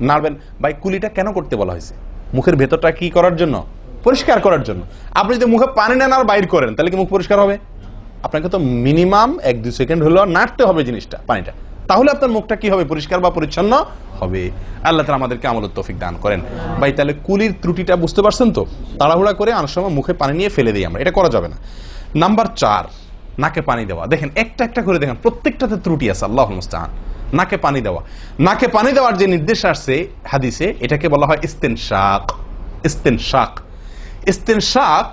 নাড়বেন। ভাই, কুলিটা কেন করতে বলা হয়েছে? মুখের ভেতরটা কি করার জন্য? পরিষ্কার করার জন্য। আপনি যদি মুখে পানি নেন আর বাইর করেন, তাহলে কি মুখ পরিষ্কার হবে? আপনাকে তো মিনিমাম এক দুই সেকেন্ড হলেও নাড়তে হবে জিনিসটা, পানিটা। তাহলে আপনার মুখটা কি হবে? পরিষ্কার বা পরিচ্ছন্ন হবে। আল্লাহ তালা আমাদেরকে আমল তৌফিক দান করেন। ভাই, তাহলে কুলির ত্রুটিটা বুঝতে পারছেন তো? তাড়াহুড়া করে অনেক সময় মুখে পানি নিয়ে ফেলে দিই আমরা। এটা করা যাবে না। নাম্বার চার, নাকে পানি দেওয়া। দেখেন, একটা একটা করে দেখেন, প্রত্যেকটাতে ত্রুটি আছে, আল্লাহ মুস্তাহান। নাকে পানি দেওয়া। নাকে পানি দেওয়ার যে নির্দেশ আসছে হাদিসে, এটাকে বলা হয় ইস্তেন শাক ইস্তেন শাক ইস্তেন শাক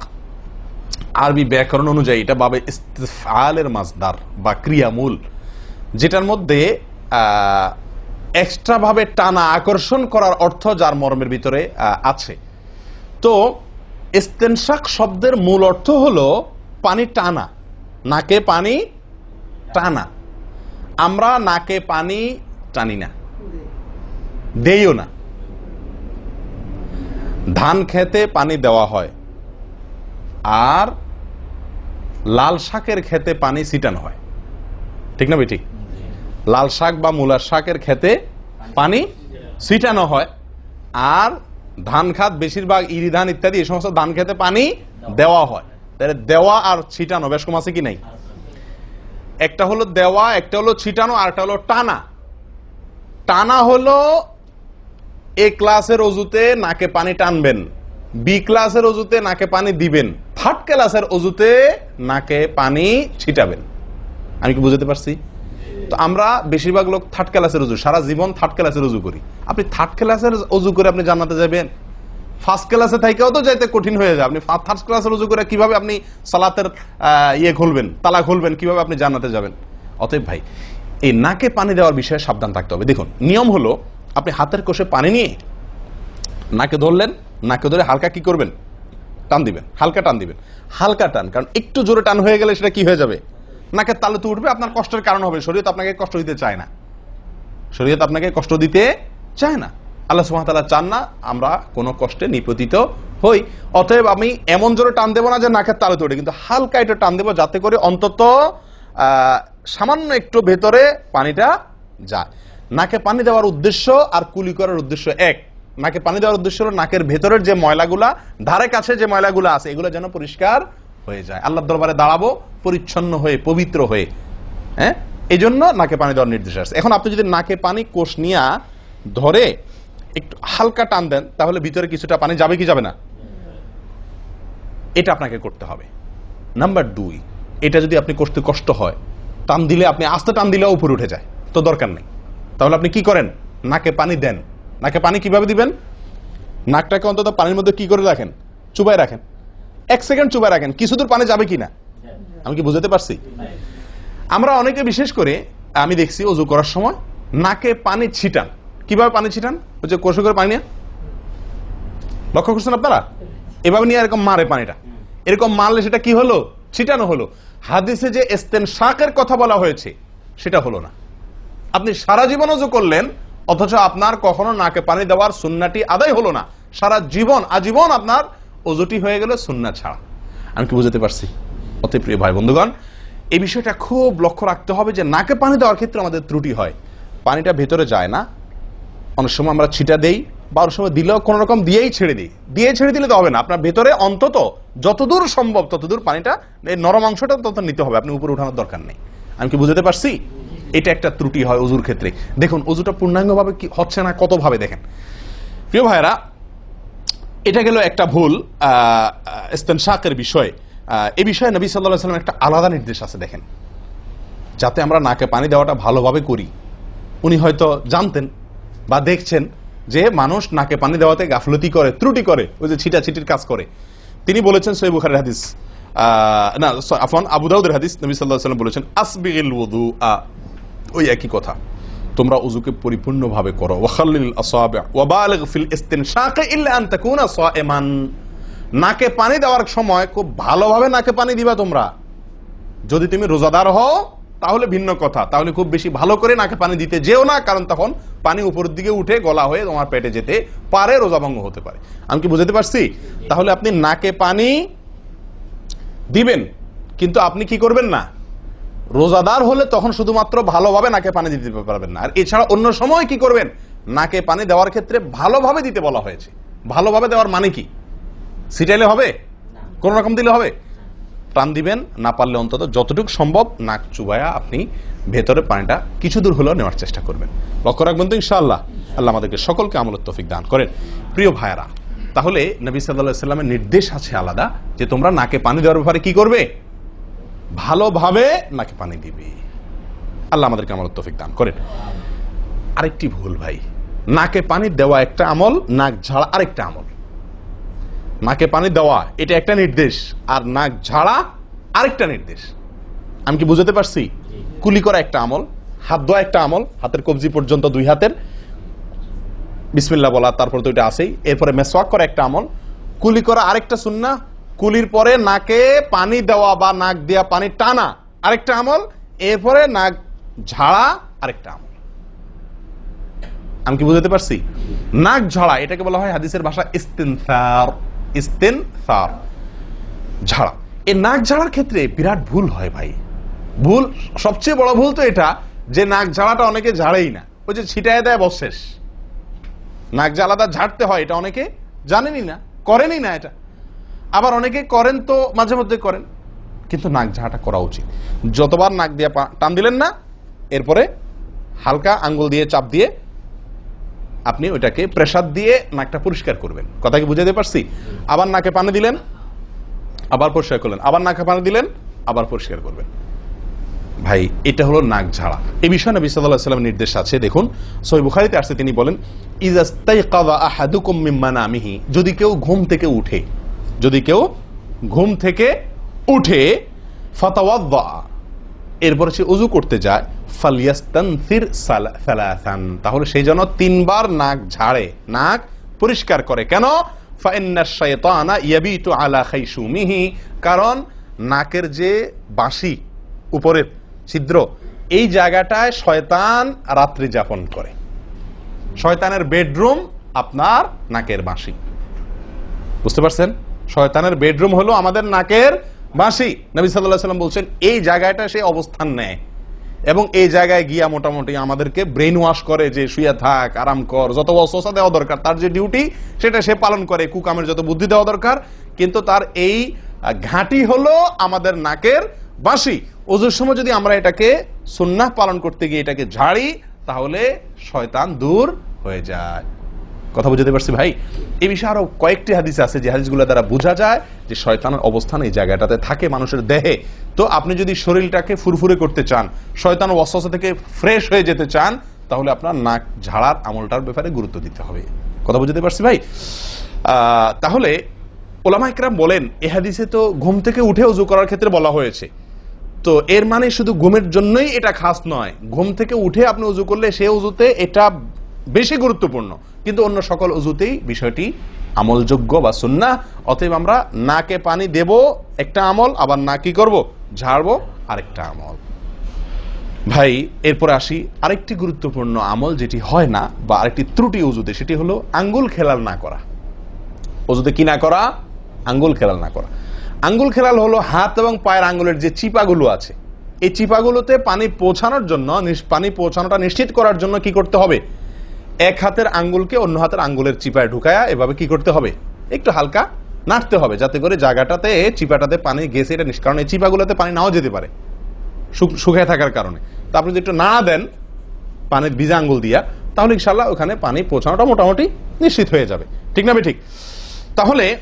আরবি ব্যাকরণ অনুযায়ী এটা বাবে ইস্তেফালের মাজদার বা ক্রিয়ামূল, যেটার মধ্যে এক্সট্রা ভাবে টানা আকর্ষণ করার অর্থ যার মর্মের ভিতরে আছে। তো ইস্তেনশাক শব্দের মূল অর্থ হলো পানি টানা। নাকে পানি টানা। আমরা নাকে পানি টানি না। দেইও না। ধান খেতে পানি দেওয়া হয় আর লাল শাকের খেতে পানি ছিটানো হয়। ঠিক না ঠিক? লাল শাক বা মূলার শাকের খেতে পানি ছিটানো হয় আর ধান খাত বেশিরভাগ ইরি ধান ইত্যাদি, এই সমস্ত ধান খেতে পানি দেওয়া হয়। তাহলে দেওয়া আর ছিটানো বেশ কম আছে কি নাই? একটা হলো দেওয়া, একটা হলো ছিটানো, আর একটা হলো টানা। টানা হলো এ ক্লাসের অজুতে নাকে পানি টানবেন, বি ক্লাসের অজুতে নাকে পানি দিবেন, থার্ড ক্লাসের অজুতে নাকে পানি ছিটাবেন। আমি কি বুঝতে পারছি? তো আমরা বেশিরভাগ লোক থার্ড ক্লাসের উজু সারা জীবন থার্ড ক্লাসের উজু করি। আপনি থার্ড ক্লাসের উজু করে আপনি জানাতে যাবেন? ফার্স্ট ক্লাসে থাকেও তো যাইতে কঠিন হয়ে যায়। আপনি ফার্স্ট ক্লাসের রুজু করে কীভাবে আপনি সালাতের ইয়ে খুলবেন তালা খুলবেন কীভাবে আপনি জানাতে যাবেন? অতএব ভাই, এই নাকে পানি দেওয়ার বিষয়ে সাবধান থাকতে হবে। দেখুন, নিয়ম হলো, আপনি হাতের কোষে পানি নিয়ে নাকে ধরলেন, নাকে ধরে হালকা কি করবেন? টান দিবেন, হালকা টান দিবেন। হালকা টান, কারণ একটু জোরে টান হয়ে গেলে সেটা কি হয়ে যাবে? নাকের তালে তো উঠবে, আপনার কষ্টের কারণ হবে। শরীয়ত আপনাকে কষ্ট দিতে চায় না। শরীয়ত আপনাকে কষ্ট দিতে চায় না। আল্লাহ সুহামতাল্লাহ চান না আমরা কোনো কষ্টে নিপতিত হই। অতএব আমি এমন জোরে টান দেবো না যে নাকের তালে তোড়ে কিন্তু হালকা একটু টান দেবো যাতে করে অন্তত সামান্য একটু ভেতরে পানিটা যায়। নাকে পানি দেওয়ার উদ্দেশ্য আর কুলি করার উদ্দেশ্য এক। নাকে পানি দেওয়ার উদ্দেশ্য হলো নাকের ভেতরের যে ময়লাগুলা, ধারে কাছে যে ময়লাগুলা আছে, এগুলো যেন পরিষ্কার হয়ে যায়। আল্লাহর দরবারে দাঁড়াবো, পরিচ্ছন্ন হয়ে, পবিত্র হয়ে। হ্যাঁ? এই জন্য নাকে পানি দেওয়ার নির্দেশ আছে। এখন আপনি যদি নাকে পানি কোষ নিয়া ধরে একটু হালকা টান দেন, তাহলে ভিতরে কিছুটা পানি যাবে কি যাবে না। এটা আপনাকে করতে হবে। নাম্বার দুই, এটা যদি আপনি করতে কষ্ট হয়, টান দিলে আপনি আস্তে টান দিলেও উপরে উঠে যায়, তো দরকার নেই। তাহলে আপনি কি করেন? নাকে পানি দেন। নাকে পানি কীভাবে দিবেন? নাকটাকে অন্তত পানির মধ্যে কি করে রাখেন? চুবাই রাখেন। এক সেকেন্ড চুবাই রাখেন, কিছু দূর পানি যাবে কি না আমি কি বুঝতে পারছি? আমরা অনেকে বিশেষ করে, আমি দেখছি অজু করার সময় নাকে পানি ছিটান। কীভাবে পানি ছিটান? ওই যে কষে করে পানি নিয়ে? লক্ষ্য করছেন আপনারা? এভাবে নিয়ে এরকম মারে পানিটা। এরকম মারলে সেটা কি হলো? ছিটানো হলো। হাদিসে যে এস্তেন শাকের কথা বলা হয়েছে, সেটা হলো না। আপনি সারা জীবন অজু করলেন, অথচ আপনার কখনো নাকে পানি দেওয়ার সুন্নাটি আদায় হলো না। সারা জীবন, আজীবন আপনার অজুটি হয়ে গেল সুন্না ছাড়া। আমি কি বুঝতে পারছি? অতি প্রিয় ভাই বন্ধুগণ, এই বিষয়টা খুব লক্ষ্য রাখতে হবে যে নাকে পানি দেওয়ার ক্ষেত্রে আমাদের ত্রুটি হয়। পানিটা ভেতরে যায় না অনেক সময় আমরা ছিটা দেই বা অনেক সময় দিলেও কোনো রকম দিয়েই ছেড়ে দিই। দিয়ে ছেড়ে দিলে তো হবে না। আপনার ভেতরে অন্তত যতদূর সম্ভব, ততদূর পানিটা, এই নরম অংশটা তত নিতে হবে। আপনি উপরে উঠানোর দরকার নেই। আমি কি বুঝতে পারছি? এটা একটা ত্রুটি হয় অজুর ক্ষেত্রে। দেখুন অজুটা পূর্ণাঙ্গভাবে কি হচ্ছে না, কতভাবে দেখেন। প্রিয় ভাইরা এটা গেল একটা ভুল শাকের বিষয়। এ বিষয়ে নবী সাল্লাহ সাল্লাম একটা আলাদা নির্দেশ আছে, দেখেন। যাতে আমরা নাকে পানি দেওয়াটা ভালোভাবে করি। উনি হয়তো জানতেন বা দেখছেন যে মানুষ নাকে পানি দেওয়াতে গাফলতি করে, ত্রুটি করে, ওই যে ছিটা ছিটির কাজ করে। তিনি বলেছেন সৈয় বুখারের হাদিস না আফন আবু দাউদের হাদিস, নবী সাল্লাহ সাল্লাম বলেছেন, আসবিগিল ওদু আ ওই একই কথা। তোমরা উজুকে পরিপূর্ণভাবে করো। ওয়াখাল্লিল আসাবি ওয়া বালিগ ফিল ইস্তিনশাকি ইল্লা আন তাকুনা সাইমান নাকে পানি দেওয়ার সময় খুব ভালোভাবে নাকে পানি দিবা তোমরা। যদি তুমি রোজাদার হও তাহলে ভিন্ন কথা। তাহলে খুব বেশি ভালো করে নাকে পানি দিতে যেও না, কারণ তখন পানি উপরের দিকে উঠে গলা হয়ে তোমার পেটে যেতে পারে রোজা ভঙ্গ হতে পারে। আমি কি বুঝতে পারছি? তাহলে আপনি নাকে পানি দিবেন, কিন্তু আপনি কি করবেন না? রোজাদার হলে তখন শুধুমাত্র ভালোভাবে নাকে পানি দিতে পারবেন না। আর এছাড়া অন্য সময় কি করবেন? নাকে পানি দেওয়ার ক্ষেত্রে ভালোভাবে দিতে বলা হয়েছে। ভালোভাবে দেওয়ার মানে কি? সিটাইলে হবে? কোন রকম দিলে হবে? টান দিবেন, না পারলে অন্তত যতটুকু সম্ভব নাক চুবায়া আপনি ভেতরে পানিটা কিছু দূর হলেও নেওয়ার চেষ্টা করবেন। লক্ষ্য রাখবেন তো ইনশাআল্লাহ, আল্লাহ আমাদেরকে সকলকে আমলের তৌফিক দান করেন। প্রিয় ভাইয়েরা, তাহলে নবী সাল্লাহ সাল্লামের নির্দেশ আছে আলাদা, যে তোমরা নাকে পানি দেওয়ার ব্যাপারে কি করবে? ভালোভাবে নাকে পানি দিবে। আল্লাহ আমাদেরকে আমলের তৌফিক দান করেন। আরেকটি ভুল ভাই, নাকে পানি দেওয়া একটা আমল, নাক ঝাড়া আরেকটা আমল। নাকে পানি দেওয়া, এটা একটা নির্দেশ। আর নাক ঝাড়া, আরেকটা নির্দেশ। আমি কি বুঝতে পারছি? কুলি করা একটা আমল, হাত ধোয়া একটা আমল, হাতের কবজি পর্যন্ত দুই হাতের। বিসমিল্লা বলা, তারপর তো এটা আসেই এরপরে মেসওয়াক করা একটা আমল, কুলি করা আরেকটা সুন্না। কুলির পরে নাকে পানি দেওয়া বা নাক দেওয়া পানি টানা, আরেকটা আমল। এরপরে নাক ঝাড়া, আরেকটা আমল। আমি কি বুঝতে পারছি? নাক ঝাড়া, এটাকে বলা হয় হাদিসের ভাষা ইস্তেনসার। ইস্তেনসার ঝাড়া। এই নাক ঝাড়ার ক্ষেত্রে বিরাট ভুল হয় ভাই। ভুল, সবচেয়ে বড় ভুল তো এটা যে নাক ঝাড়াটা অনেকে ঝাড়েই না। ওই যে ছিটায় দেয় বস শেষ। নাক আলাদা ঝাড়তে হয়, এটা অনেকে জানেনই না, করেনই না এটা। আবার অনেকে করেন তো মাঝে মধ্যে করেন, কিন্তু নাক ঝাঁটা করা উচিত। যতবার নাক দিয়ে টান দিলেন না, এরপরে হালকা আঙ্গুল দিয়ে চাপ দিয়ে আপনি ওইটাকে প্রেসার দিয়ে নাকটা পরিষ্কার করবেন। কথা কি বুঝাতে পারছি? আবার নাকে পানি দিলেন, আবার পরিষ্কার করলেন, আবার নাকে পানি দিলেন, আবার পরিষ্কার করবেন। ভাই, এটা হলো নাক ঝাড়া। এই বিষয়ে নবী সাল্লামের নির্দেশ আছে। দেখুন সহিহ বুখারীতে আসছে, তিনি বলেন মিন মানামিহি যদি কেউ ঘুম থেকে উঠে, যদি কেউ ঘুম থেকে উঠে ফাতাওয়াদ্দা এরপরে সে উজু করতে যায় ফালিয়াস্তানসির সালা- সালাসান। তাহলে সেই জন্য তিনবার নাক ঝাড়ে, নাক পরিষ্কার করে। কেন? আলা কারণ নাকের যে বাঁশি, উপরের ছিদ্র, এই জায়গাটায় শয়তান রাত্রি যাপন করে। শয়তানের বেডরুম আপনার নাকের বাঁশি। বুঝতে পারছেন? শয়তানের বেডরুম হলো আমাদের নাকের বাঁশি নবী সাল্লাহ সাল্লাম বলছেন, এই জায়গাটা সে অবস্থান নেয় এবং এই জায়গায় গিয়া মোটামুটি আমাদেরকে ব্রেন ওয়াশ করে যে শুয়ে থাক, আরাম কর, যত অসসা দেওয়া দরকার, তার যে ডিউটি সেটা সে পালন করে, কুকামের যত বুদ্ধি দেওয়া দরকার, কিন্তু তার এই ঘাঁটি হলো আমাদের নাকের বাঁশি ওজুর সময় যদি আমরা এটাকে সুন্নাহ পালন করতে গিয়ে এটাকে ঝাড়ি, তাহলে শয়তান দূর হয়ে যায়। কথা বুঝতে পারছি ভাই? এই বিষয়ে আরও কয়েকটি হাদিস আছে যে হাদিসগুলো দ্বারা বোঝা যায় যে শয়তানের অবস্থান এই জায়গাটাতে থাকে মানুষের দেহে। তো আপনি যদি শরীরটাকে ফুরফুরে করতে চান, শয়তান ওয়াসওয়াসা থেকে ফ্রেশ হয়ে যেতে চান, তাহলে আপনার নাক ঝাড়ার আমলটার ব্যাপারে গুরুত্ব দিতে হবে। কথা বুঝতে পারছি ভাই? তাহলে ওলামা ইকরাম বলেন, এ হাদিসে তো ঘুম থেকে উঠে উজু করার ক্ষেত্রে বলা হয়েছে। তো এর মানে শুধু ঘুমের জন্যই এটা খাস নয়। ঘুম থেকে উঠে আপনি উজু করলে সে উজুতে এটা বেশি গুরুত্বপূর্ণ। কিন্তু অন্য সকল উজুতেই বিষয়টি আমলযোগ্য বা সুন্না অতএব আমরা নাকে পানি দেব, একটা আমল, আবার না কি করব? ঝাড়বো, আরেকটা আমল। ভাই, এরপর আসি আরেকটি গুরুত্বপূর্ণ আমল যেটি হয় না বা আরেকটি ত্রুটি উজুতে, সেটি হলো আঙ্গুল খেলাল না করা। অজুতে কি না করা? আঙ্গুল খেলাল না করা। আঙ্গুল খেলাল হলো হাত এবং পায়ের আঙ্গুলের যে চিপাগুলো আছে, এই চিপাগুলোতে পানি পৌঁছানোর জন্য পানি পৌঁছানোটা নিশ্চিত করার জন্য কি করতে হবে? এক হাতের আঙ্গুলকে অন্য হাতের আঙ্গুলের চিপায় ঢুকায়া এভাবে কি করতে হবে? একটু হালকা নাড়তে হবে যাতে করে জায়গাটাতে, চিপাটাতে পানি গেছে, এটা কারণ এই চিপাগুলোতে পানি নাও যেতে পারে শুক- শুকায় থাকার কারণে। তা আপনি যদি একটু নাড়া দেন পানির ভিজা আঙ্গুল দিয়া, তাহলে ইনশাল্লাহ ওখানে পানি পৌঁছানোটা মোটামুটি নিশ্চিত হয়ে যাবে। ঠিক না ঠিক। তাহলে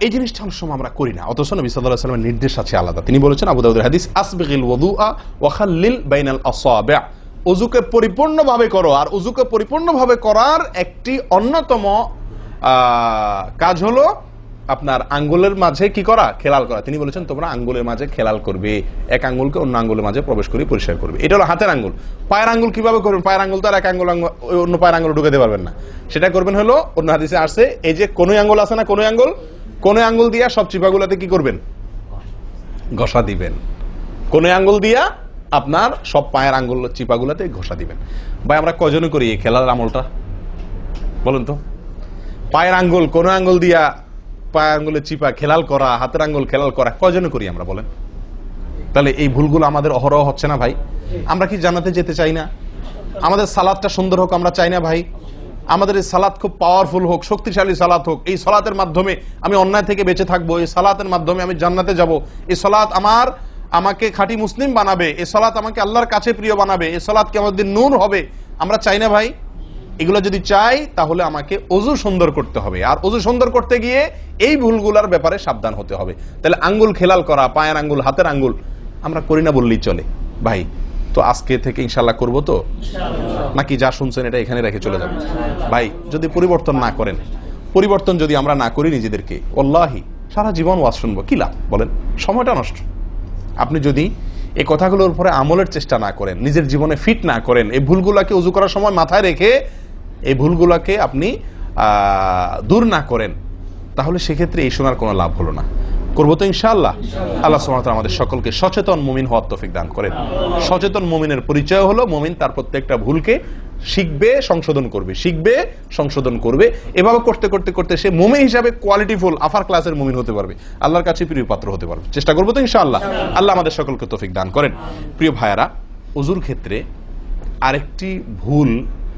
এই জিনিসটা অনেক সময় আমরা করি না। অথচ নবী সাল্লামের নির্দেশ আছে আলাদা। তিনি বলেছেন, আবু দাউদের হাদিস, আসবিগিল ওয়াদুআ ওয়া খাল্লিল বাইনাল আসাবি' উযুকে পরিপূর্ণভাবে করো, আর উযুকে পরিপূর্ণভাবে করার একটি অন্যতম কাজ হলো আপনার আঙ্গুলের মাঝে কি করা? খেলাল করা। তিনি বলেছেন, তোমরা আঙ্গুলের মাঝে খেলাল করবে। এক আঙ্গুলকে অন্য আঙ্গুলের মাঝে প্রবেশ করে পরিষ্কার করবে। এটা হলো হাতের আঙ্গুল। পায়ের আঙ্গুল কীভাবে করবেন? পায়ের আঙ্গুল তো আর এক আঙ্গুল অন্য পায়ের আঙ্গুল ঢুকাতে পারবেন না। সেটা করবেন হলো, অন্য হাদিসে আসছে, এই যে কোন আঙ্গুল আছে না কোনো আঙ্গুল কোনো আঙ্গুল দিয়া সব চিপাগুলাতে কি করবেন? ঘষা দিবেন। কোনো আঙ্গুল দিয়া আপনার সব পায়ের আঙ্গুল চিপাগুলাতে ঘষা দিবেন। ভাই, আমরা কজনে করি এই খেলার আমলটা? বলুন তো। পায়ের আঙ্গুল, কোন আঙ্গুল দিয়া পায়ের আঙ্গুলের চিপা, খেলাল করা, হাতের আঙ্গুল খেলাল করা কজনে করি আমরা, বলেন। তাহলে এই ভুলগুলো আমাদের অহরহ হচ্ছে না, ভাই? আমরা কি জানাতে যেতে চাই না? আমাদের সালাদটা সুন্দর হোক, আমরা চাই না, ভাই। আমাদের এই সালাদ খুব পাওয়ারফুল হোক, শক্তিশালী সালাত হোক। এই সালাতের মাধ্যমে আমি অন্যায় থেকে বেঁচে থাকব, এই সালাতের মাধ্যমে আমি জান্নাতে যাব। এই সালাত আমার আমাকে খাঁটি মুসলিম বানাবে এই সালাত আমাকে আল্লাহর কাছে প্রিয় বানাবে এ সালাত কে আমাদের নূর হবে। আমরা চাই না ভাই? এগুলো যদি চাই তাহলে আমাকে অজু সুন্দর করতে হবে। আর অজু সুন্দর করতে গিয়ে এই ভুলগুলার ব্যাপারে সাবধান হতে হবে। তাহলে আঙ্গুল খেলাল করা পায়ের আঙ্গুল হাতের আঙ্গুল আমরা করি না বললেই চলে। ভাই তো আজকে থেকে ইনশাল্লাহ করব তো? নাকি যা শুনছেন এটা এখানে রেখে চলে যাবে ভাই যদি পরিবর্তন না করেন পরিবর্তন যদি আমরা না করি নিজেদেরকে অল্লাহি সারা জীবন ওয়াজ শুনব। কি লাভ? বলেন সময়টা নষ্ট। আপনি যদি এই কথাগুলোর উপরে আমলের চেষ্টা না করেন, নিজের জীবনে ফিট না করেন, এই ভুলগুলাকে উজু করার সময় মাথায় রেখে এই ভুলগুলাকে আপনি দূর না করেন, তাহলে সেক্ষেত্রে এই শোনার কোনো লাভ হলো না। করব তো ইনশাআল্লাহ। আল্লাহ তাআলা আমাদের সকলকে সচেতন মুমিন হওয়ার তফিক দান করেন। সচেতন মুমিনের পরিচয় হলো, মুমিন তার প্রত্যেকটা ভুলকে শিখবে, সংশোধন করবে। শিখবে, সংশোধন করবে। এভাবে করতে করতে করতে সে মুমিন হিসাবে কোয়ালিটিফুল আফার ক্লাসের মুমিন হতে পারবে। আল্লাহর কাছে প্রিয় পাত্র হতে পারবে। চেষ্টা করব তো ইনশাআল্লাহ। আল্লাহ আমাদের সকলকে তফিক দান করেন। প্রিয় ভাইয়ারা উজুর ক্ষেত্রে আরেকটি ভুল,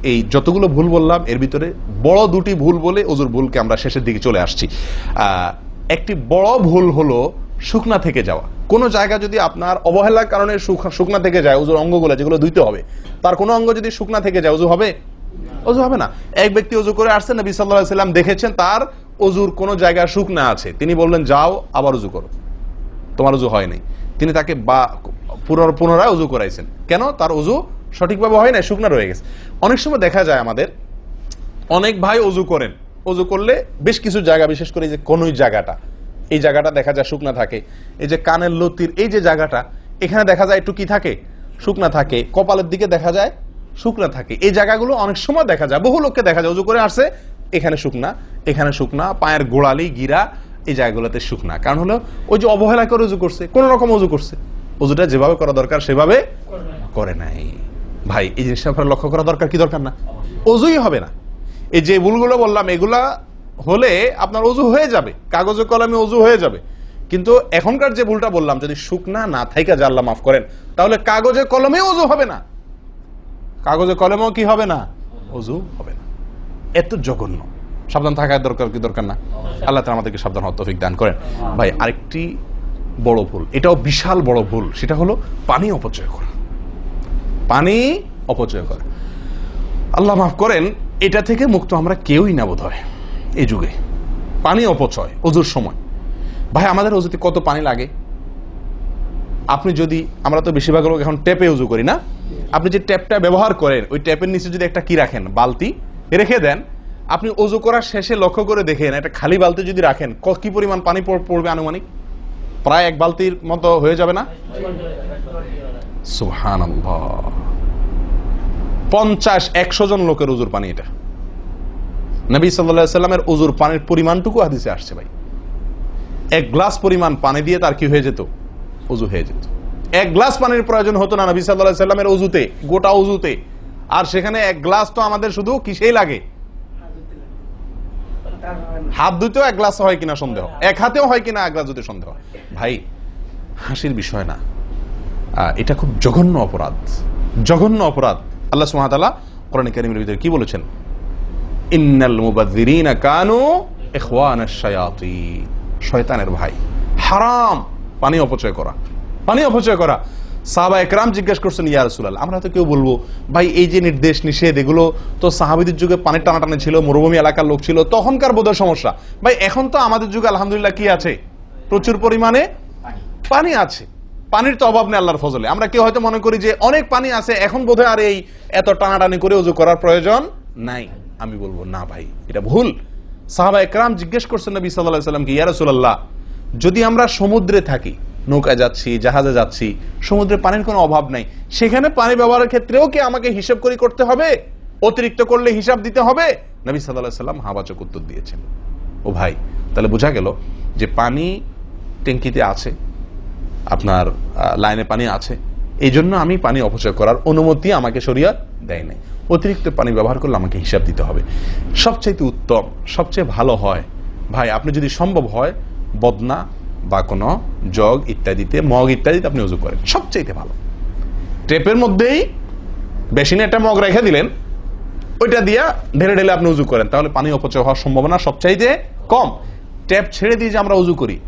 এই যতগুলো ভুল বললাম, এর ভিতরে বড় দুটি ভুল বলে অজুর ভুলকে আমরা শেষের দিকে চলে আসছি। একটি বড় ভুল হলো শুকনা থেকে যাওয়া। কোনো জায়গা যদি আপনার অবহেলার কারণে শুক- শুকনা থেকে যায় অজুর অঙ্গগুলো যেগুলো ধুইতে হবে, তার কোনো অঙ্গ যদি শুকনা থেকে যায় অজু হবে? অজু হবে না। এক ব্যক্তি অজু করে আসছেন নবী সাল্লাহ সাল্লাম দেখেছেন তার অজুর কোনো জায়গা শুকনা আছে। তিনি বললেন, যাও, আবার উজু করো। তোমার উজু হয়নি তিনি তাকে বা, পুনর- পুনরায় অজু করাইছেন। কেন? তার অজু সঠিকভাবে হয় না শুকনা রয়ে গেছে। অনেক সময় দেখা যায় আমাদের, অনেক ভাই অজু করেন অজু করলে বেশ কিছু জায়গা বিশেষ করে এই যে কোন জায়গাটা এই জায়গাটা দেখা যায় শুকনা থাকে। এই যে কানের লতির এই যে জায়গাটা এখানে দেখা যায় একটু কি থাকে? শুকনা থাকে। কপালের দিকে দেখা যায় শুকনা থাকে। এই জায়গাগুলো অনেক সময় দেখা যায়। বহু লোককে দেখা যায় অজু করে আসছে এখানে শুকনা এখানে শুকনা পায়ের গোড়ালি গিরা এই জায়গাগুলোতে শুকনা। কারণ হলো ওই যে অবহেলা করে উজু করছে কোন রকম উজু করছে। উজুটা যেভাবে করা দরকার সেভাবে করে নাই। ভাই এই জিনিসটা আপনার লক্ষ্য করা দরকার কি দরকার না? অজুই হবে না। এই যে ভুলগুলো বললাম, এগুলা হলে আপনার অজু হয়ে যাবে। কাগজে কলমে অজু হয়ে যাবে। কিন্তু এখনকার যে ভুলটা বললাম, যদি শুকনা না থাইকা আল্লাহ মাফ করেন, তাহলে কাগজে কলমে অজু হবে না। কাগজে কলমেও কি হবে না? অজু হবে না। এত জঘন্য। সাবধান থাকার দরকার কি দরকার না? আল্লাহ তাআলা আমাদেরকে সাবধান হওয়ার দান করেন। ভাই, আরেকটি বড় ভুল, এটাও বিশাল বড় ভুল, সেটা হলো পানি অপচয় করা। পানি অপচয় করা। আল্লাহ মাফ করেন এটা থেকে মুক্ত আমরা কেউই না বোধ হয় এই যুগে। পানি অপচয়, অজুর সময়। ভাই, আমাদের অজুতে কত পানি লাগে? আপনি যদি, আমরা তো বেশিরভাগ লোক এখন ট্যাপে উজু করি, না? আপনি যে ট্যাপটা ব্যবহার করেন, ওই ট্যাপের নিচে যদি একটা কি রাখেন, বালতি, রেখে দেন, আপনি অজু করার শেষে লক্ষ্য করে দেখেন, একটা খালি বালতি যদি রাখেন, ক- কি পরিমাণ পানি পড়বে আনুমানিক? প্রায় এক বালতির মতো হয়ে যাবে না? সুহান পঞ্চাশ, একশো জন লোকের উজুর পানি এটা। নবী সাল্লামের উজুর পানির পরিমাণটুকু হাদিসে আসছে ভাই। এক গ্লাস পরিমাণ পানি দিয়ে তার কি হয়ে যেত? উজু হয়ে যেত। এক গ্লাস পানির প্রয়োজন হতো না নবী সাল্লাহ সাল্লামের উজুতে, গোটা উজুতে। আর সেখানে এক গ্লাস তো আমাদের শুধু কিসেই লাগে? হাত ধুতেও এক গ্লাস হয় কিনা সন্দেহ। এক হাতেও হয় কিনা এক গ্লাস ধুতে সন্দেহ। ভাই, হাসির বিষয় না। এটা খুব জঘন্য অপরাধ। জঘন্য অপরাধ। আল্লাহ সুমাতালা কোরআন কারিমের ভিতরে কি বলেছেন? শয়তানের ভাই। হারাম। পানি অপচয় করা। পানি অপচয় করা। জিজ্ঞেস করছেন, ইয়া আমরা তো কেউ বলব, ভাই, এই যে নির্দেশ, নিষেধ, এগুলো তো সাহাবীদের যুগে পানির মরুভূমি এলাকার লোক ছিল, তখনকার বোধহয় সমস্যা। ভাই, এখন তো আমাদের যুগে আলহামদুলিল্লাহ কি আছে? প্রচুর পরিমাণে পানি আছে। পানির তো অভাব নেই আল্লাহর ফজলে। আমরা কেউ হয়তো মনে করি যে অনেক পানি আছে, এখন বোধহয় আর এই এত টানাটানি করে উজু করার প্রয়োজন নাই। আমি বলব, না ভাই, এটা ভুল। সাহাবা একরাম জিজ্ঞেস করছেন নবী সাল্লাহ সাল্লামকে ইয়া যদি আমরা সমুদ্রে থাকি, নৌকায় যাচ্ছি, জাহাজে যাচ্ছি, সমুদ্রে পানির কোনো অভাব নাই, সেখানে পানি ব্যবহারের ক্ষেত্রেও কি আমাকে হিসাব করি করতে হবে? অতিরিক্ত করলে হিসাব দিতে হবে? নবী সাল্লাহ সাল্লাম হাবাচক উত্তর দিয়েছেন। ও ভাই, তাহলে বোঝা গেল যে পানি ট্যাঙ্কিতে আছে আপনার লাইনে পানি আছে। এই জন্য আমি পানি অপচয় করার অনুমতি আমাকে শরিয়ত দেয় নাই। অতিরিক্ত পানি ব্যবহার করলে আমাকে হিসাব দিতে হবে। সবচেয়ে উত্তম, সবচেয়ে ভালো হয়, ভাই, আপনি যদি সম্ভব হয়, বদনা বা কোনো জগ ইত্যাদিতে, মগ ইত্যাদিতে আপনি উজু করেন। সবচেয়ে ভালো। টেপের মধ্যেই বেশিনে একটা মগ রেখে দিলেন। ওইটা দিয়া ঢেলে ঢেলে আপনি উজু করেন। তাহলে পানি অপচয় হওয়ার সম্ভাবনা সবচাইতে কম। ট্যাপ ছেড়ে দিয়ে যে আমরা উজু করি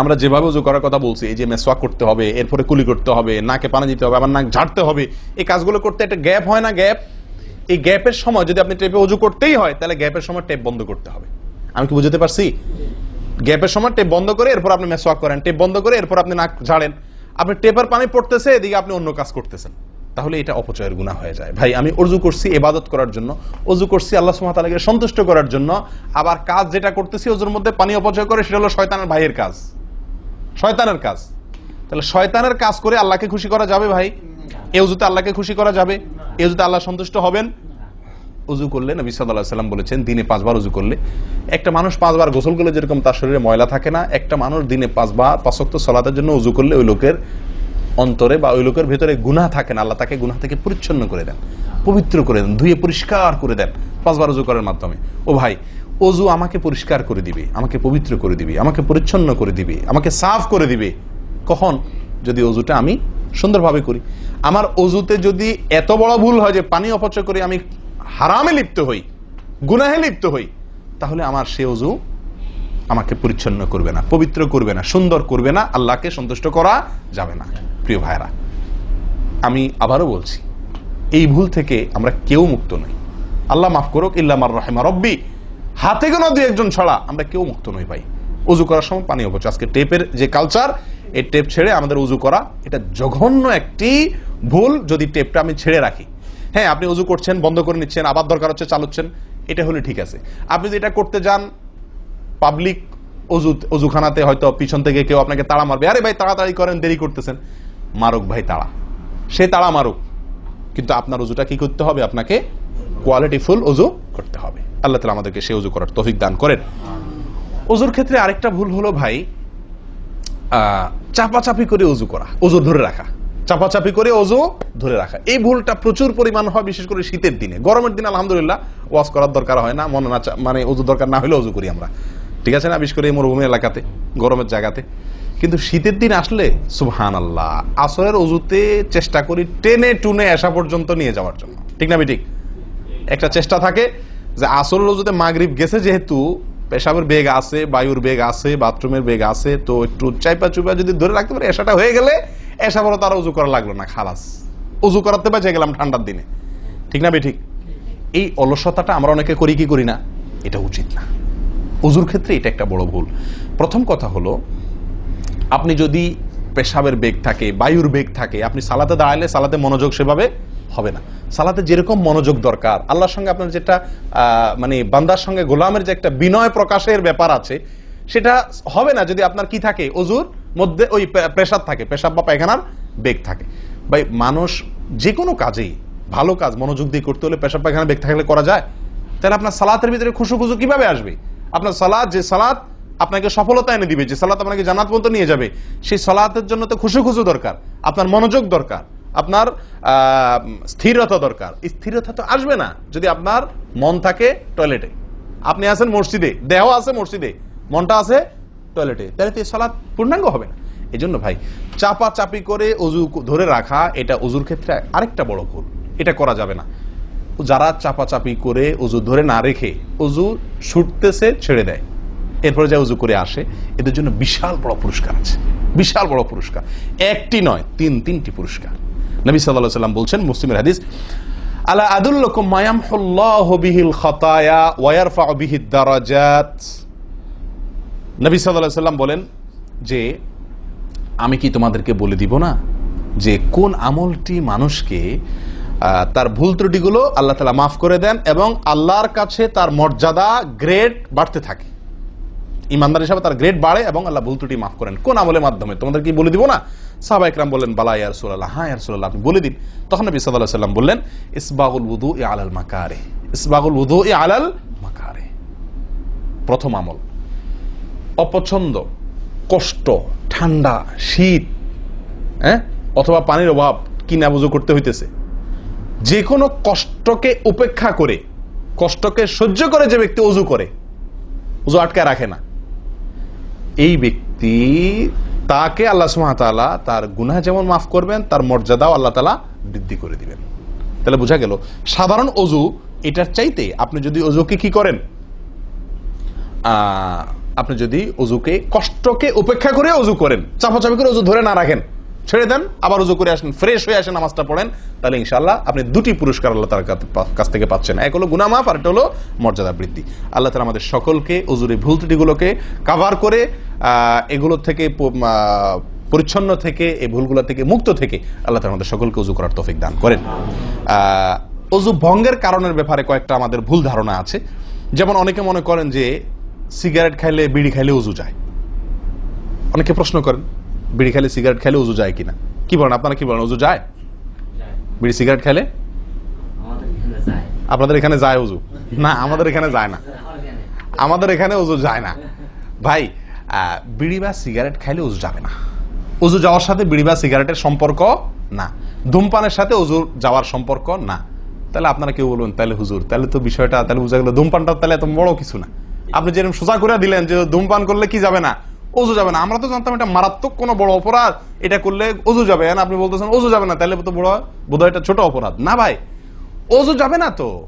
আমরা যেভাবে উজু করার কথা বলছি, এই যে মেসওয়াক করতে হবে, এরপরে কুলি করতে হবে, নাকে পানি দিতে হবে, আবার নাক ঝাড়তে হবে, এই কাজগুলো করতে একটা গ্যাপ হয় না, গ্যাপ? এই গ্যাপের সময় যদি আপনি টেপে উজু করতেই হয়, তাহলে গ্যাপের সময় টেপ বন্ধ করতে হবে। আমি কি বুঝতে পারছি? গ্যাপের সময় টেপ বন্ধ করে, এরপর আপনি মেসওয়াক করেন টেপ বন্ধ করে, এরপর আপনি নাক ঝাড়েন। আপনি টেপের পানি পড়তেছে, এদিকে আপনি অন্য কাজ করতেছেন। তাহলে এটা অপচয়ের গুণা হয়ে যায়। ভাই, আমি অজু করছি এবাদত করার জন্য অজু করছি আল্লাহ সুমাতালাকে সন্তুষ্ট করার জন্য, আবার কাজ যেটা করতেছি ওজুর মধ্যে পানি অপচয় করে, সেটা হলো শয়তানের ভাইয়ের কাজ। শয়তানের কাজ। তাহলে শয়তানের কাজ করে আল্লাহকে খুশি করা যাবে ভাই? এ উজুতে আল্লাহকে খুশি করা যাবে? এ উজুতে আল্লাহ সন্তুষ্ট হবেন? উজু করলে নবী সাল্লাহ সাল্লাম বলেছেন, দিনে পাঁচবার উজু করলে। একটা মানুষ পাঁচবার গোসল করলে যেরকম তার শরীরে ময়লা থাকে না, একটা মানুষ দিনে পাঁচবার পাঁচক্ত সলাতের জন্য উজু করলে ওই লোকের অন্তরে বা ওই লোকের ভেতরে গুনাহ থাকে না। আল্লাহ তাকে গুনাহ থেকে পরিচ্ছন্ন করে দেন, পবিত্র করে দেন, ধুয়ে পরিষ্কার করে দেন পাঁচবার উজু করার মাধ্যমে। ও ভাই অজু আমাকে পরিষ্কার করে দিবে, আমাকে পবিত্র করে দিবে, আমাকে পরিচ্ছন্ন করে দিবে, আমাকে সাফ করে দিবে। কখন? যদি অজুটা আমি সুন্দরভাবে করি। আমার অজুতে যদি এত বড় ভুল হয় যে পানি অপচয় করে আমি হারামে লিপ্ত হই, গুনাহে লিপ্ত হই, তাহলে আমার সে অজু আমাকে পরিচ্ছন্ন করবে না, পবিত্র করবে না, সুন্দর করবে না, আল্লাহকে সন্তুষ্ট করা যাবে না। প্রিয় ভাইরা আমি আবারও বলছি, এই ভুল থেকে আমরা কেউ মুক্ত নই। আল্লাহ মাফ করুক, ইল্লামার রহেমা রব্বি হাতে গোনা দুই একজন ছাড়া, আমরা কেউ মুক্ত নই ভাই। উজু করার সময় পানি অপচয়। আজকে টেপের যে কালচার এই টেপ ছেড়ে আমাদের উজু করা, এটা জঘন্য একটি ভুল যদি টেপটা আমি ছেড়ে রাখি। হ্যাঁ আপনি উজু করছেন, বন্ধ করে নিচ্ছেন, আবার দরকার হচ্ছে চালুচ্ছেন, এটা হলে ঠিক আছে। আপনি যদি এটা করতে যান পাবলিক অজু অজুখানাতে হয়তো পিছন থেকে কেউ আপনাকে তাড়া মারবে। আরে ভাই, তাড়াতাড়ি করেন, দেরি করতেছেন। মারুক ভাই, তাড়া। সে তাড়া মারুক। কিন্তু আপনার অজুটা কি করতে হবে? আপনাকে কোয়ালিটিফুল অজু করতে হবে। আল্লাহ তালা আমাদেরকে সে অজু করার তৌফিক দান করেন। অজুর ক্ষেত্রে আরেকটা ভুল হলো ভাই চাপাচাপি করে অজু করা অজু ধরে রাখা। চাপাচাপি করে অজু ধরে রাখা। এই ভুলটা প্রচুর পরিমাণ হয়, বিশেষ করে শীতের দিনে। গরমের দিনে আলহামদুলিল্লাহ ওয়াশ করার দরকার হয় না, মনে না মানে অজু দরকার না হলে অজু করি আমরা। ঠিক আছে না? বিশেষ করে মরুভূমি এলাকাতে, গরমের জায়গাতে। কিন্তু শীতের দিন আসলে সুবহান আল্লাহ আসরের অজুতে চেষ্টা করি টেনে টুনে আসা পর্যন্ত নিয়ে যাওয়ার জন্য। ঠিক না ঠিক একটা চেষ্টা থাকে যে আসল রোজুতে মাগরিব গেছে যেহেতু, পেশাবের বেগ আছে, বায়ুর বেগ আছে, বাথরুমের বেগ আছে, তো একটু চাইপা চুপা যদি ধরে রাখতে পারে, এসাটা হয়ে গেলে এসা বলো তার উজু করা লাগল না, খালাস। উজু করাতে বেঁচে গেলাম ঠান্ডার দিনে। ঠিক না ঠিক এই অলসতাটা আমরা অনেকে করি কি করি না? এটা উচিত না। উজুর ক্ষেত্রে এটা একটা বড় ভুল। প্রথম কথা হলো, আপনি যদি পেশাবের বেগ থাকে, বায়ুর বেগ থাকে, আপনি সালাতে দাঁড়ালে সালাতে মনোযোগ সেভাবে হবে না। সালাতে যেরকম মনোযোগ দরকার, আল্লাহর সঙ্গে আপনার যেটা মানে বান্দার সঙ্গে গোলামের যে একটা বিনয় প্রকাশের ব্যাপার আছে, সেটা হবে না যদি আপনার কি থাকে? অজুর মধ্যে ওই প্রেশার থাকে, পেশাব বা পায়খানার বেগ থাকে। ভাই, মানুষ যে কোনো কাজেই, ভালো কাজ, মনোযোগ দিয়ে করতে হলে পেশাব পায়খানার বেগ থাকলে করা যায়। তাহলে আপনার সালাতের ভিতরে খুশু খুশু কীভাবে আসবে? আপনার সালাদ যে সালাদ আপনাকে সফলতা এনে দিবে, যে সালাত আপনাকে জানাত পর্যন্ত নিয়ে যাবে, সেই সালাতের জন্য তো খুশু খুশু দরকার, আপনার মনোযোগ দরকার। আপনার স্থিরতা দরকার। স্থিরতা তো আসবে না যদি আপনার মন থাকে টয়লেটে আপনি আছেন মসজিদে, দেহ আছে মসজিদে, মনটা আছে টয়লেটে তাহলে তো সালাত পূর্ণাঙ্গ হবে না। এই জন্য ভাই চাপা চাপি করে অজু ধরে রাখা, এটা অজুর ক্ষেত্রে আরেকটা বড় ভুল। এটা করা যাবে না। যারা চাপাচাপি করে অজু ধরে না রেখে অজু ছুটতেছে, ছেড়ে দেয়। এরপরে যা উজু করে আসে। এদের জন্য বিশাল বড় পুরস্কার আছে। বিশাল বড় পুরস্কার। একটি নয়, তিন তিনটি পুরস্কার। নবী সাল্লাহ সাল্লাম বলছেন, মুসলিমের হাদিস নবী সাল্লাল্লাহু সাল্লাম বলেন যে, আমি কি তোমাদেরকে বলে দিব না যে কোন আমলটি মানুষকে তার ভুল ত্রুটিগুলো আল্লাহ তালা মাফ করে দেন এবং আল্লাহর কাছে তার মর্যাদা গ্রেড বাড়তে থাকে? ইমানদার হিসাবে তার গ্রেড বাড়ে এবং আল্লাহ ভুল ত্রুটি মাফ করেন। কোন আমলের মাধ্যমে? তোমাদের কি বলে দিব না? সাহবা ইকরাম বললেন, বালা ইয়ার সুল্লাহ হ্যাঁ ইয়ার সুল্লাহ আপনি বলে দিন। তখন নবী সাল্লাহ সাল্লাম বললেন, ইসবাগুল উদু এ আলাল মাকারে ইসবাগুল উদু এ আলাল মাকারে প্রথম আমল। অপছন্দ, কষ্ট, ঠান্ডা, শীত হ্যাঁ অথবা পানির অভাব, কিনা বুঝো করতে হইতেছে। যে কোনো কষ্টকে উপেক্ষা করে, কষ্টকে সহ্য করে যে ব্যক্তি অজু করে অজু আটকায় রাখে না। এই ব্যক্তি তাকে আল্লাহ সুহাতালা তার গুনাহ যেমন মাফ করবেন, তার মর্যাদাও আল্লাহ তালা বৃদ্ধি করে দিবেন। তাহলে বোঝা গেল, সাধারণ অজু এটার চাইতে আপনি যদি অজুকে কি করেন? আপনি যদি অজুকে কষ্টকে উপেক্ষা করে অজু করেন, চাপাচাপি করে অজু ধরে না রাখেন, ছেড়ে দেন, আবার অজু করে আসেন, ফ্রেশ হয়ে আসেন নামাজটা পড়েন, তাহলে ইনশাল্লাহ আপনি দুটি পুরস্কার আল্লাহ তার কাছ থেকে পাচ্ছেন। এক হলো গুনামাফ আর একটা হলো মর্যাদা বৃদ্ধি। আল্লাহ তালা আমাদের সকলকে অজুরে ভুল ত্রুটিগুলোকে কাভার করে এগুলো থেকে পরিচ্ছন্ন থেকে এই ভুলগুলো থেকে মুক্ত থেকে আল্লাহ তালা আমাদের সকলকে অজু করার তৌফিক দান করেন। অজু ভঙ্গের কারণের ব্যাপারে কয়েকটা আমাদের ভুল ধারণা আছে। যেমন অনেকে মনে করেন যে সিগারেট খাইলে বিড়ি খাইলে উজু যায়। অনেকে প্রশ্ন করেন বিড়ি খাইলে সিগারেট খাইলে উজু যায় কিনা? কি বলেন আপনারা কি বলেন উজু যায়? বিড়ি সিগারেট খাইলে? আপনাদের এখানে যায় উজু না আমাদের এখানে যায় না। আমাদের এখানে উজু যায় না। ভাই বিড়ি বা সিগারেট খাইলে উজু যাবে না। উজু যাওয়ার সাথে বিড়ি বা সিগারেটের সম্পর্ক না। ধূমপানের সাথে উজু যাওয়ার সম্পর্ক না। তাহলে আপনারা কেউ বলবেন, তাহলে হুজুর, তাহলে তো বিষয়টা, তাহলে বুঝা গেল ধূমপানটা তাহলে এত বড় কিছু না। আপনি যেরকম সোজা করে দিলেন যে ধূমপান করলে কি যাবে না? ওজু যাবে না। আমরা তো জানতাম এটা মারাত্মক কোনো বড় অপরাধ। এটা করলে ওজু যাবে। না আপনি বলতেছেন, ওজু যাবে না, তাহলে তো বড়, বোধহয় এটা ছোট অপরাধ। না ভাই, ওজু যাবে না তো।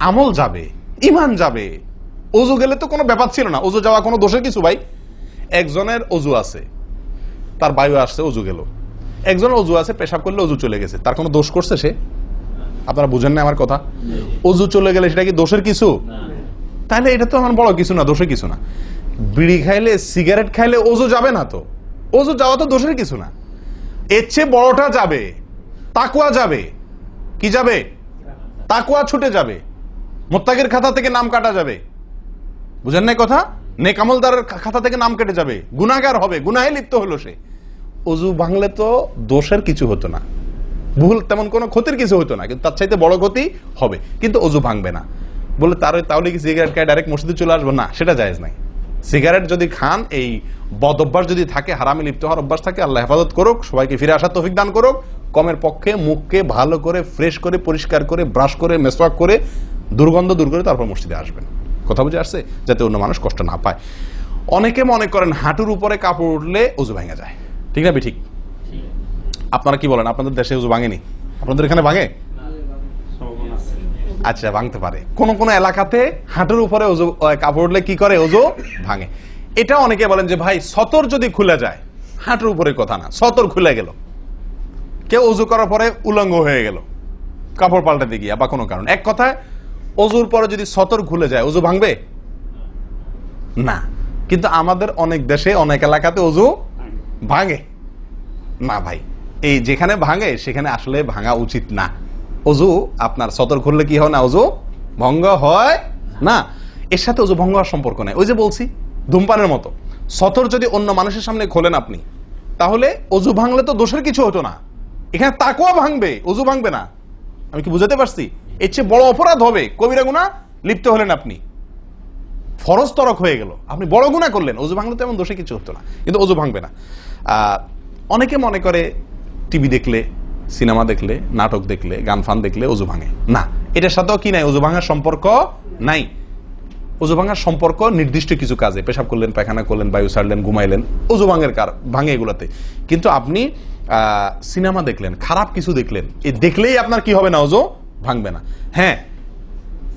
আমল যাবে ইমান যাবে। ওজু গেলে তো কোনো ব্যাপার ছিল না। অজু যাওয়া কোনো দোষের কিছু ভাই? একজনের অজু আছে, তার বায়ু আসছে অজু গেল। একজনের অজু আছে, পেশাব করলে অজু চলে গেছে। তার কোনো দোষ করছে সে? আপনারা বুঝেন না আমার কথা? অজু চলে গেলে সেটা কি দোষের কিছু? তাহলে এটা তো আমার বড় কিছু না, দোষের কিছু না। বিড়ি খাইলে, সিগারেট খাইলে অজু যাবে না তো। ওজু যাওয়া তো দোষের কিছু না। এর চেয়ে বড়টা যাবে তাকুয়া যাবে। কি যাবে? তাকুয়া ছুটে যাবে। মোত্তাকের খাতা থেকে নাম কাটা যাবে। বুঝেন নাই কথা? নেকামলদারের খাতা থেকে নাম কেটে যাবে। গুনাগার হবে, গুনাহে লিপ্ত হলো সে। অজু ভাঙলে তো দোষের কিছু হতো না। ভুল তেমন কোনো ক্ষতির কিছু হতো না, কিন্তু তার চাইতে বড় ক্ষতি হবে। কিন্তু অজু ভাঙবে না। বলে তার তাহলে কি সিগারেট খায় ডাইরেক্ট মসজিদে চলে আসব। না, সেটা জায়েজ নাই। সিগারেট যদি খান, এই বদ অভ্যাস যদি থাকে, হারামে লিপ্ত হওয়ার অভ্যাস থাকে, আল্লাহ হেফাজত করুক, সবাইকে ফিরে আসার তৌফিক দান করুক, কমের পক্ষে মুখকে ভালো করে ফ্রেশ করে, পরিষ্কার করে ব্রাশ করে মেসওয়াক করে, দুর্গন্ধ দূর করে তারপর মসজিদে আসবেন। কথা বুঝে আসছে, যাতে অন্য মানুষ কষ্ট না পায়। অনেকে মনে করেন হাঁটুর উপরে কাপড় উঠলে অজু ভেঙে যায়। ঠিক না ঠিক আপনারা কি বলেন? আপনাদের দেশে অজু ভাঙেনি? আপনাদের এখানে ভাঙে? আচ্ছা ভাঙতে পারে। কোন কোন এলাকাতে হাঁটুর উপরে ওজু কাপড় উঠলে কি করে? ওজু ভাঙে। এটা অনেকে বলেন যে, ভাই, সতর যদি খুলে যায়, হাঁটুর উপরে কথা না, সতর খুলে গেল। কেউ অজু করার পরে উলঙ্গ হয়ে গেল, কাপড় পাল্টাতে গিয়া, বা কোনো কারণ। এক কথায় অজুর পরে যদি সতর খুলে যায়, অজু ভাঙবে? না। কিন্তু আমাদের অনেক দেশে, অনেক এলাকাতে অজু ভাঙে। না ভাই, এই যেখানে ভাঙে, সেখানে আসলে ভাঙা উচিত না। অজু, আপনার সতর করলে কি হয় না? অজু ভঙ্গ হয় না। এর সাথে অজু ভঙ্গ হওয়ার সম্পর্ক নেই। ওই যে বলছি, ধূমপানের মতো। সতর যদি অন্য মানুষের সামনে খোলেন আপনি, তাহলে অজু ভাঙলে তো দোষের কিছু হতো না। এখানে তাকুয়া ভাঙবে, অজু ভাঙবে না। আমি কি বুঝাতে পারছি? এর চেয়ে বড় অপরাধ হবে। কবিরা গুণা, লিপ্ত হলেন আপনি। ফরজ তরক হয়ে গেল। আপনি বড় গুণা করলেন। অজু ভাঙলে তেমন দোষে কিছু হতো না। কিন্তু অজু ভাঙবে না। অনেকে মনে করে, টিভি দেখলে, সিনেমা দেখলে, নাটক দেখলে, গান ফান দেখলে অজু ভাঙে। না, এটার সাথেও কি নাই? অজু ভাঙার সম্পর্ক নাই। অজু ভাঙার সম্পর্ক নির্দিষ্ট কিছু কাজে। পেশাব করলেন, পায়খানা করলেন, বায়ু ছাড়লেন ঘুমাইলেন। অজু ভাঙের কার ভাঙে এগুলাতে। কিন্তু আপনি সিনেমা দেখলেন, খারাপ কিছু দেখলেন। এই দেখলেই আপনার কি হবে না অজু? ভাঙবে না। হ্যাঁ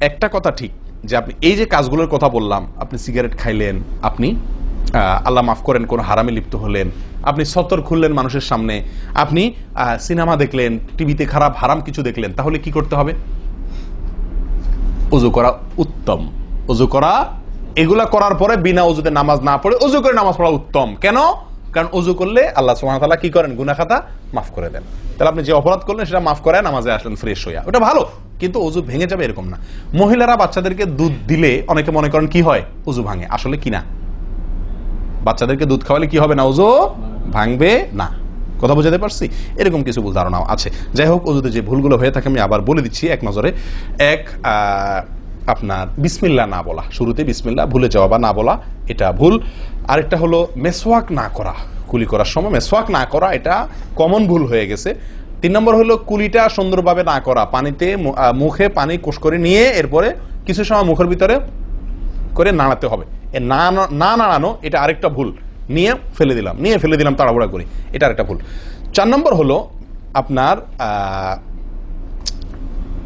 একটা কথা ঠিক, যে আপনি এই যে কাজগুলোর কথা বললাম, আপনি সিগারেট খাইলেন, আপনি আল্লাহ মাফ করেন, কোন হারামে লিপ্ত হলেন, আপনি সতর খুললেন মানুষের সামনে, আপনি সিনেমা দেখলেন, টিভিতে খারাপ, হারাম কিছু দেখলেন, তাহলে কি করতে হবে? অজু করা উত্তম। অজু করা, এগুলা করার পরে বিনা অজুতে নামাজ না পড়ে অজু করে নামাজ পড়া উত্তম। কেন? কারণ অজু করলে আল্লাহ তাআলা কি করেন? গুনাহ খাতা মাফ করে দেন। তাহলে আপনি যে অপরাধ করলেন সেটা মাফ করে নামাজে আসলেন ফ্রেশ হইয়া। ওটা ভালো, কিন্তু অজু ভেঙে যাবে এরকম না। মহিলারা বাচ্চাদেরকে দুধ দিলে অনেকে মনে করেন কি হয়? অজু ভাঙে। আসলে কি না? বাচ্চাদেরকে দুধ খাওয়ালে কি হবে না? অজু ভাঙবে না। কথা বুঝাতে পারছি? এরকম কিছু ভুল ধারণাও আছে। যাই হোক, অজুতে যে ভুলগুলো হয়ে থাকে আমি আবার বলে দিচ্ছি এক নজরে। এক আপনার বিসমিল্লা না বলা। শুরুতে বিসমিল্লা, ভুলে যাওয়া বা না বলা, এটা ভুল। আরেকটা হলো মেসওয়াক না করা, কুলি করার সময়। মেসওয়াক না করা, এটা কমন ভুল হয়ে গেছে। তিন নম্বর হলো কুলিটা সুন্দরভাবে না করা, পানিতে মুখে পানি কোষ করে নিয়ে এরপরে কিছু সময় মুখের ভিতরে করে নাড়াতে হবে। না- না নাড়ানো, এটা আরেকটা ভুল। নিয়ে ফেলে দিলাম, নিয়ে ফেলে দিলাম, তাড়াহুড়া করে। এটা আরেকটা ভুল। চার নম্বর হলো আপনার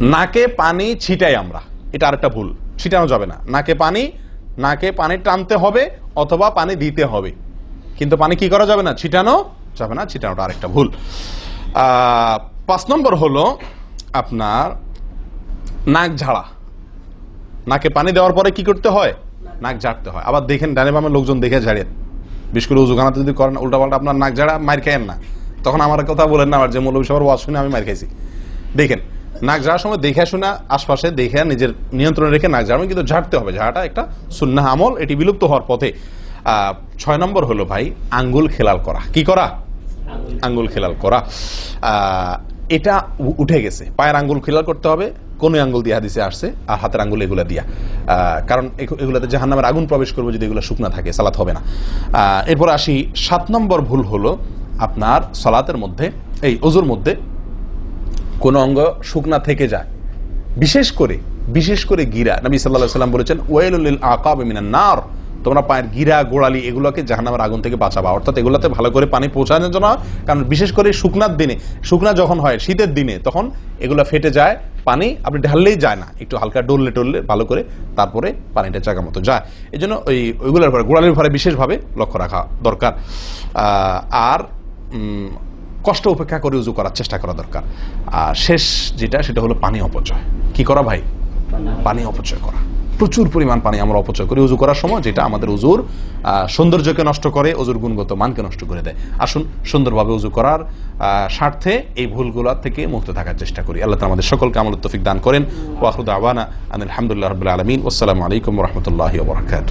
নাকে পানি ছিটাই আমরা। এটা আরেকটা ভুল। ছিটানো যাবে না। নাকে পানি নাকে পানি টানতে হবে অথবা পানি দিতে হবে। কিন্তু পানি কি করা যাবে না? ছিটানো যাবে না, ছিটানোটা আরেকটা ভুল। পাঁচ নম্বর হলো আপনার নাক ঝাড়া। নাকে পানি দেওয়ার পরে কি করতে হয়? নাক ঝাড়তে হয়। আবার দেখেন, ডানে বামে লোকজন দেখে ঝাড়েন বিশেষ করে উজুখানাতে যদি করেন, উল্টাপাল্টা আপনার নাক ঝাড়া, মার খাইয়েন না। তখন আমার কথা বলেন না আমার যে মৌলবী সবার ওয়াজ শুনে আমি মার খাইছি। দেখেন নাক ঝাড়ার সময় দেখে শোনা আশপাশে দেখে নিজের নিয়ন্ত্রণে রেখে নাক ঝাড়বেন কিন্তু ঝাড়তে হবে। ঝাড়াটা একটা সুন্নাহ আমল, এটি বিলুপ্ত হওয়ার পথে। ছয় নম্বর হলো ভাই, আঙ্গুল খেলাল করা। কি করা? আঙ্গুল খেলাল করা। এটা উঠে গেছে। পায়ের আঙ্গুল খেলাল করতে হবে কোন আঙ্গুল দিয়ে হাদিসে আসছে, আর হাতের আঙ্গুল এগুলা দিয়া। কারণ এগু- এগুলাতে জাহান নামের আগুন প্রবেশ করব যদি এগুলো শুকনা থাকে, সালাত হবে না। এরপর আসি, সাত নম্বর ভুল হলো আপনার সালাতের মধ্যে, এই অজুর মধ্যে কোন অঙ্গ শুকনা থেকে যায়। বিশেষ করে বিশেষ করে গিরা। নবী সাল্লাহ সাল্লাম বলেছেন ওয়েলুল আকাব মিনান নার। তোমরা পায়ের গিরা, গোড়ালি এগুলোকে জাহান্নামের আগুন থেকে বাঁচাবা। অর্থাৎ এগুলোতে ভালো করে পানি পৌঁছানোর জন্য, কারণ বিশেষ করে শুকনার দিনে, শুকনা যখন হয়, শীতের দিনে, তখন এগুলো ফেটে যায়, পানি আপনি ঢাললেই যায় না। একটু হালকা ডললে টললে ভালো করে তারপরে পানিটা জায়গা মতো যায়। এই জন্য ওই, ওইগুলোর পরে গোড়ালির পরে বিশেষভাবে লক্ষ্য রাখা দরকার। আর কষ্ট উপেক্ষা করে উজু করার চেষ্টা করা দরকার। আর শেষ যেটা, সেটা হলো পানি অপচয়। কি করা ভাই? পানি অপচয় করা। প্রচুর পরিমাণ পানি আমরা অপচয় করি উজু করার সময়, যেটা আমাদের উজুর সৌন্দর্যকে নষ্ট করে, উজুর গুণগত মানকে নষ্ট করে দেয়। আসুন সুন্দরভাবে উজু করার স্বার্থে এই ভুলগুলো থেকে মুক্ত থাকার চেষ্টা করি। আল্লাহ আমাদের সকলকে আমল তফিক দান করেন। ওয়াহরুদ আওয়ানা আলহামদুলিল্লাহ রবিল আলমিন। আসসালামু আলাইকুম রহমতুল্লাহ বরকাত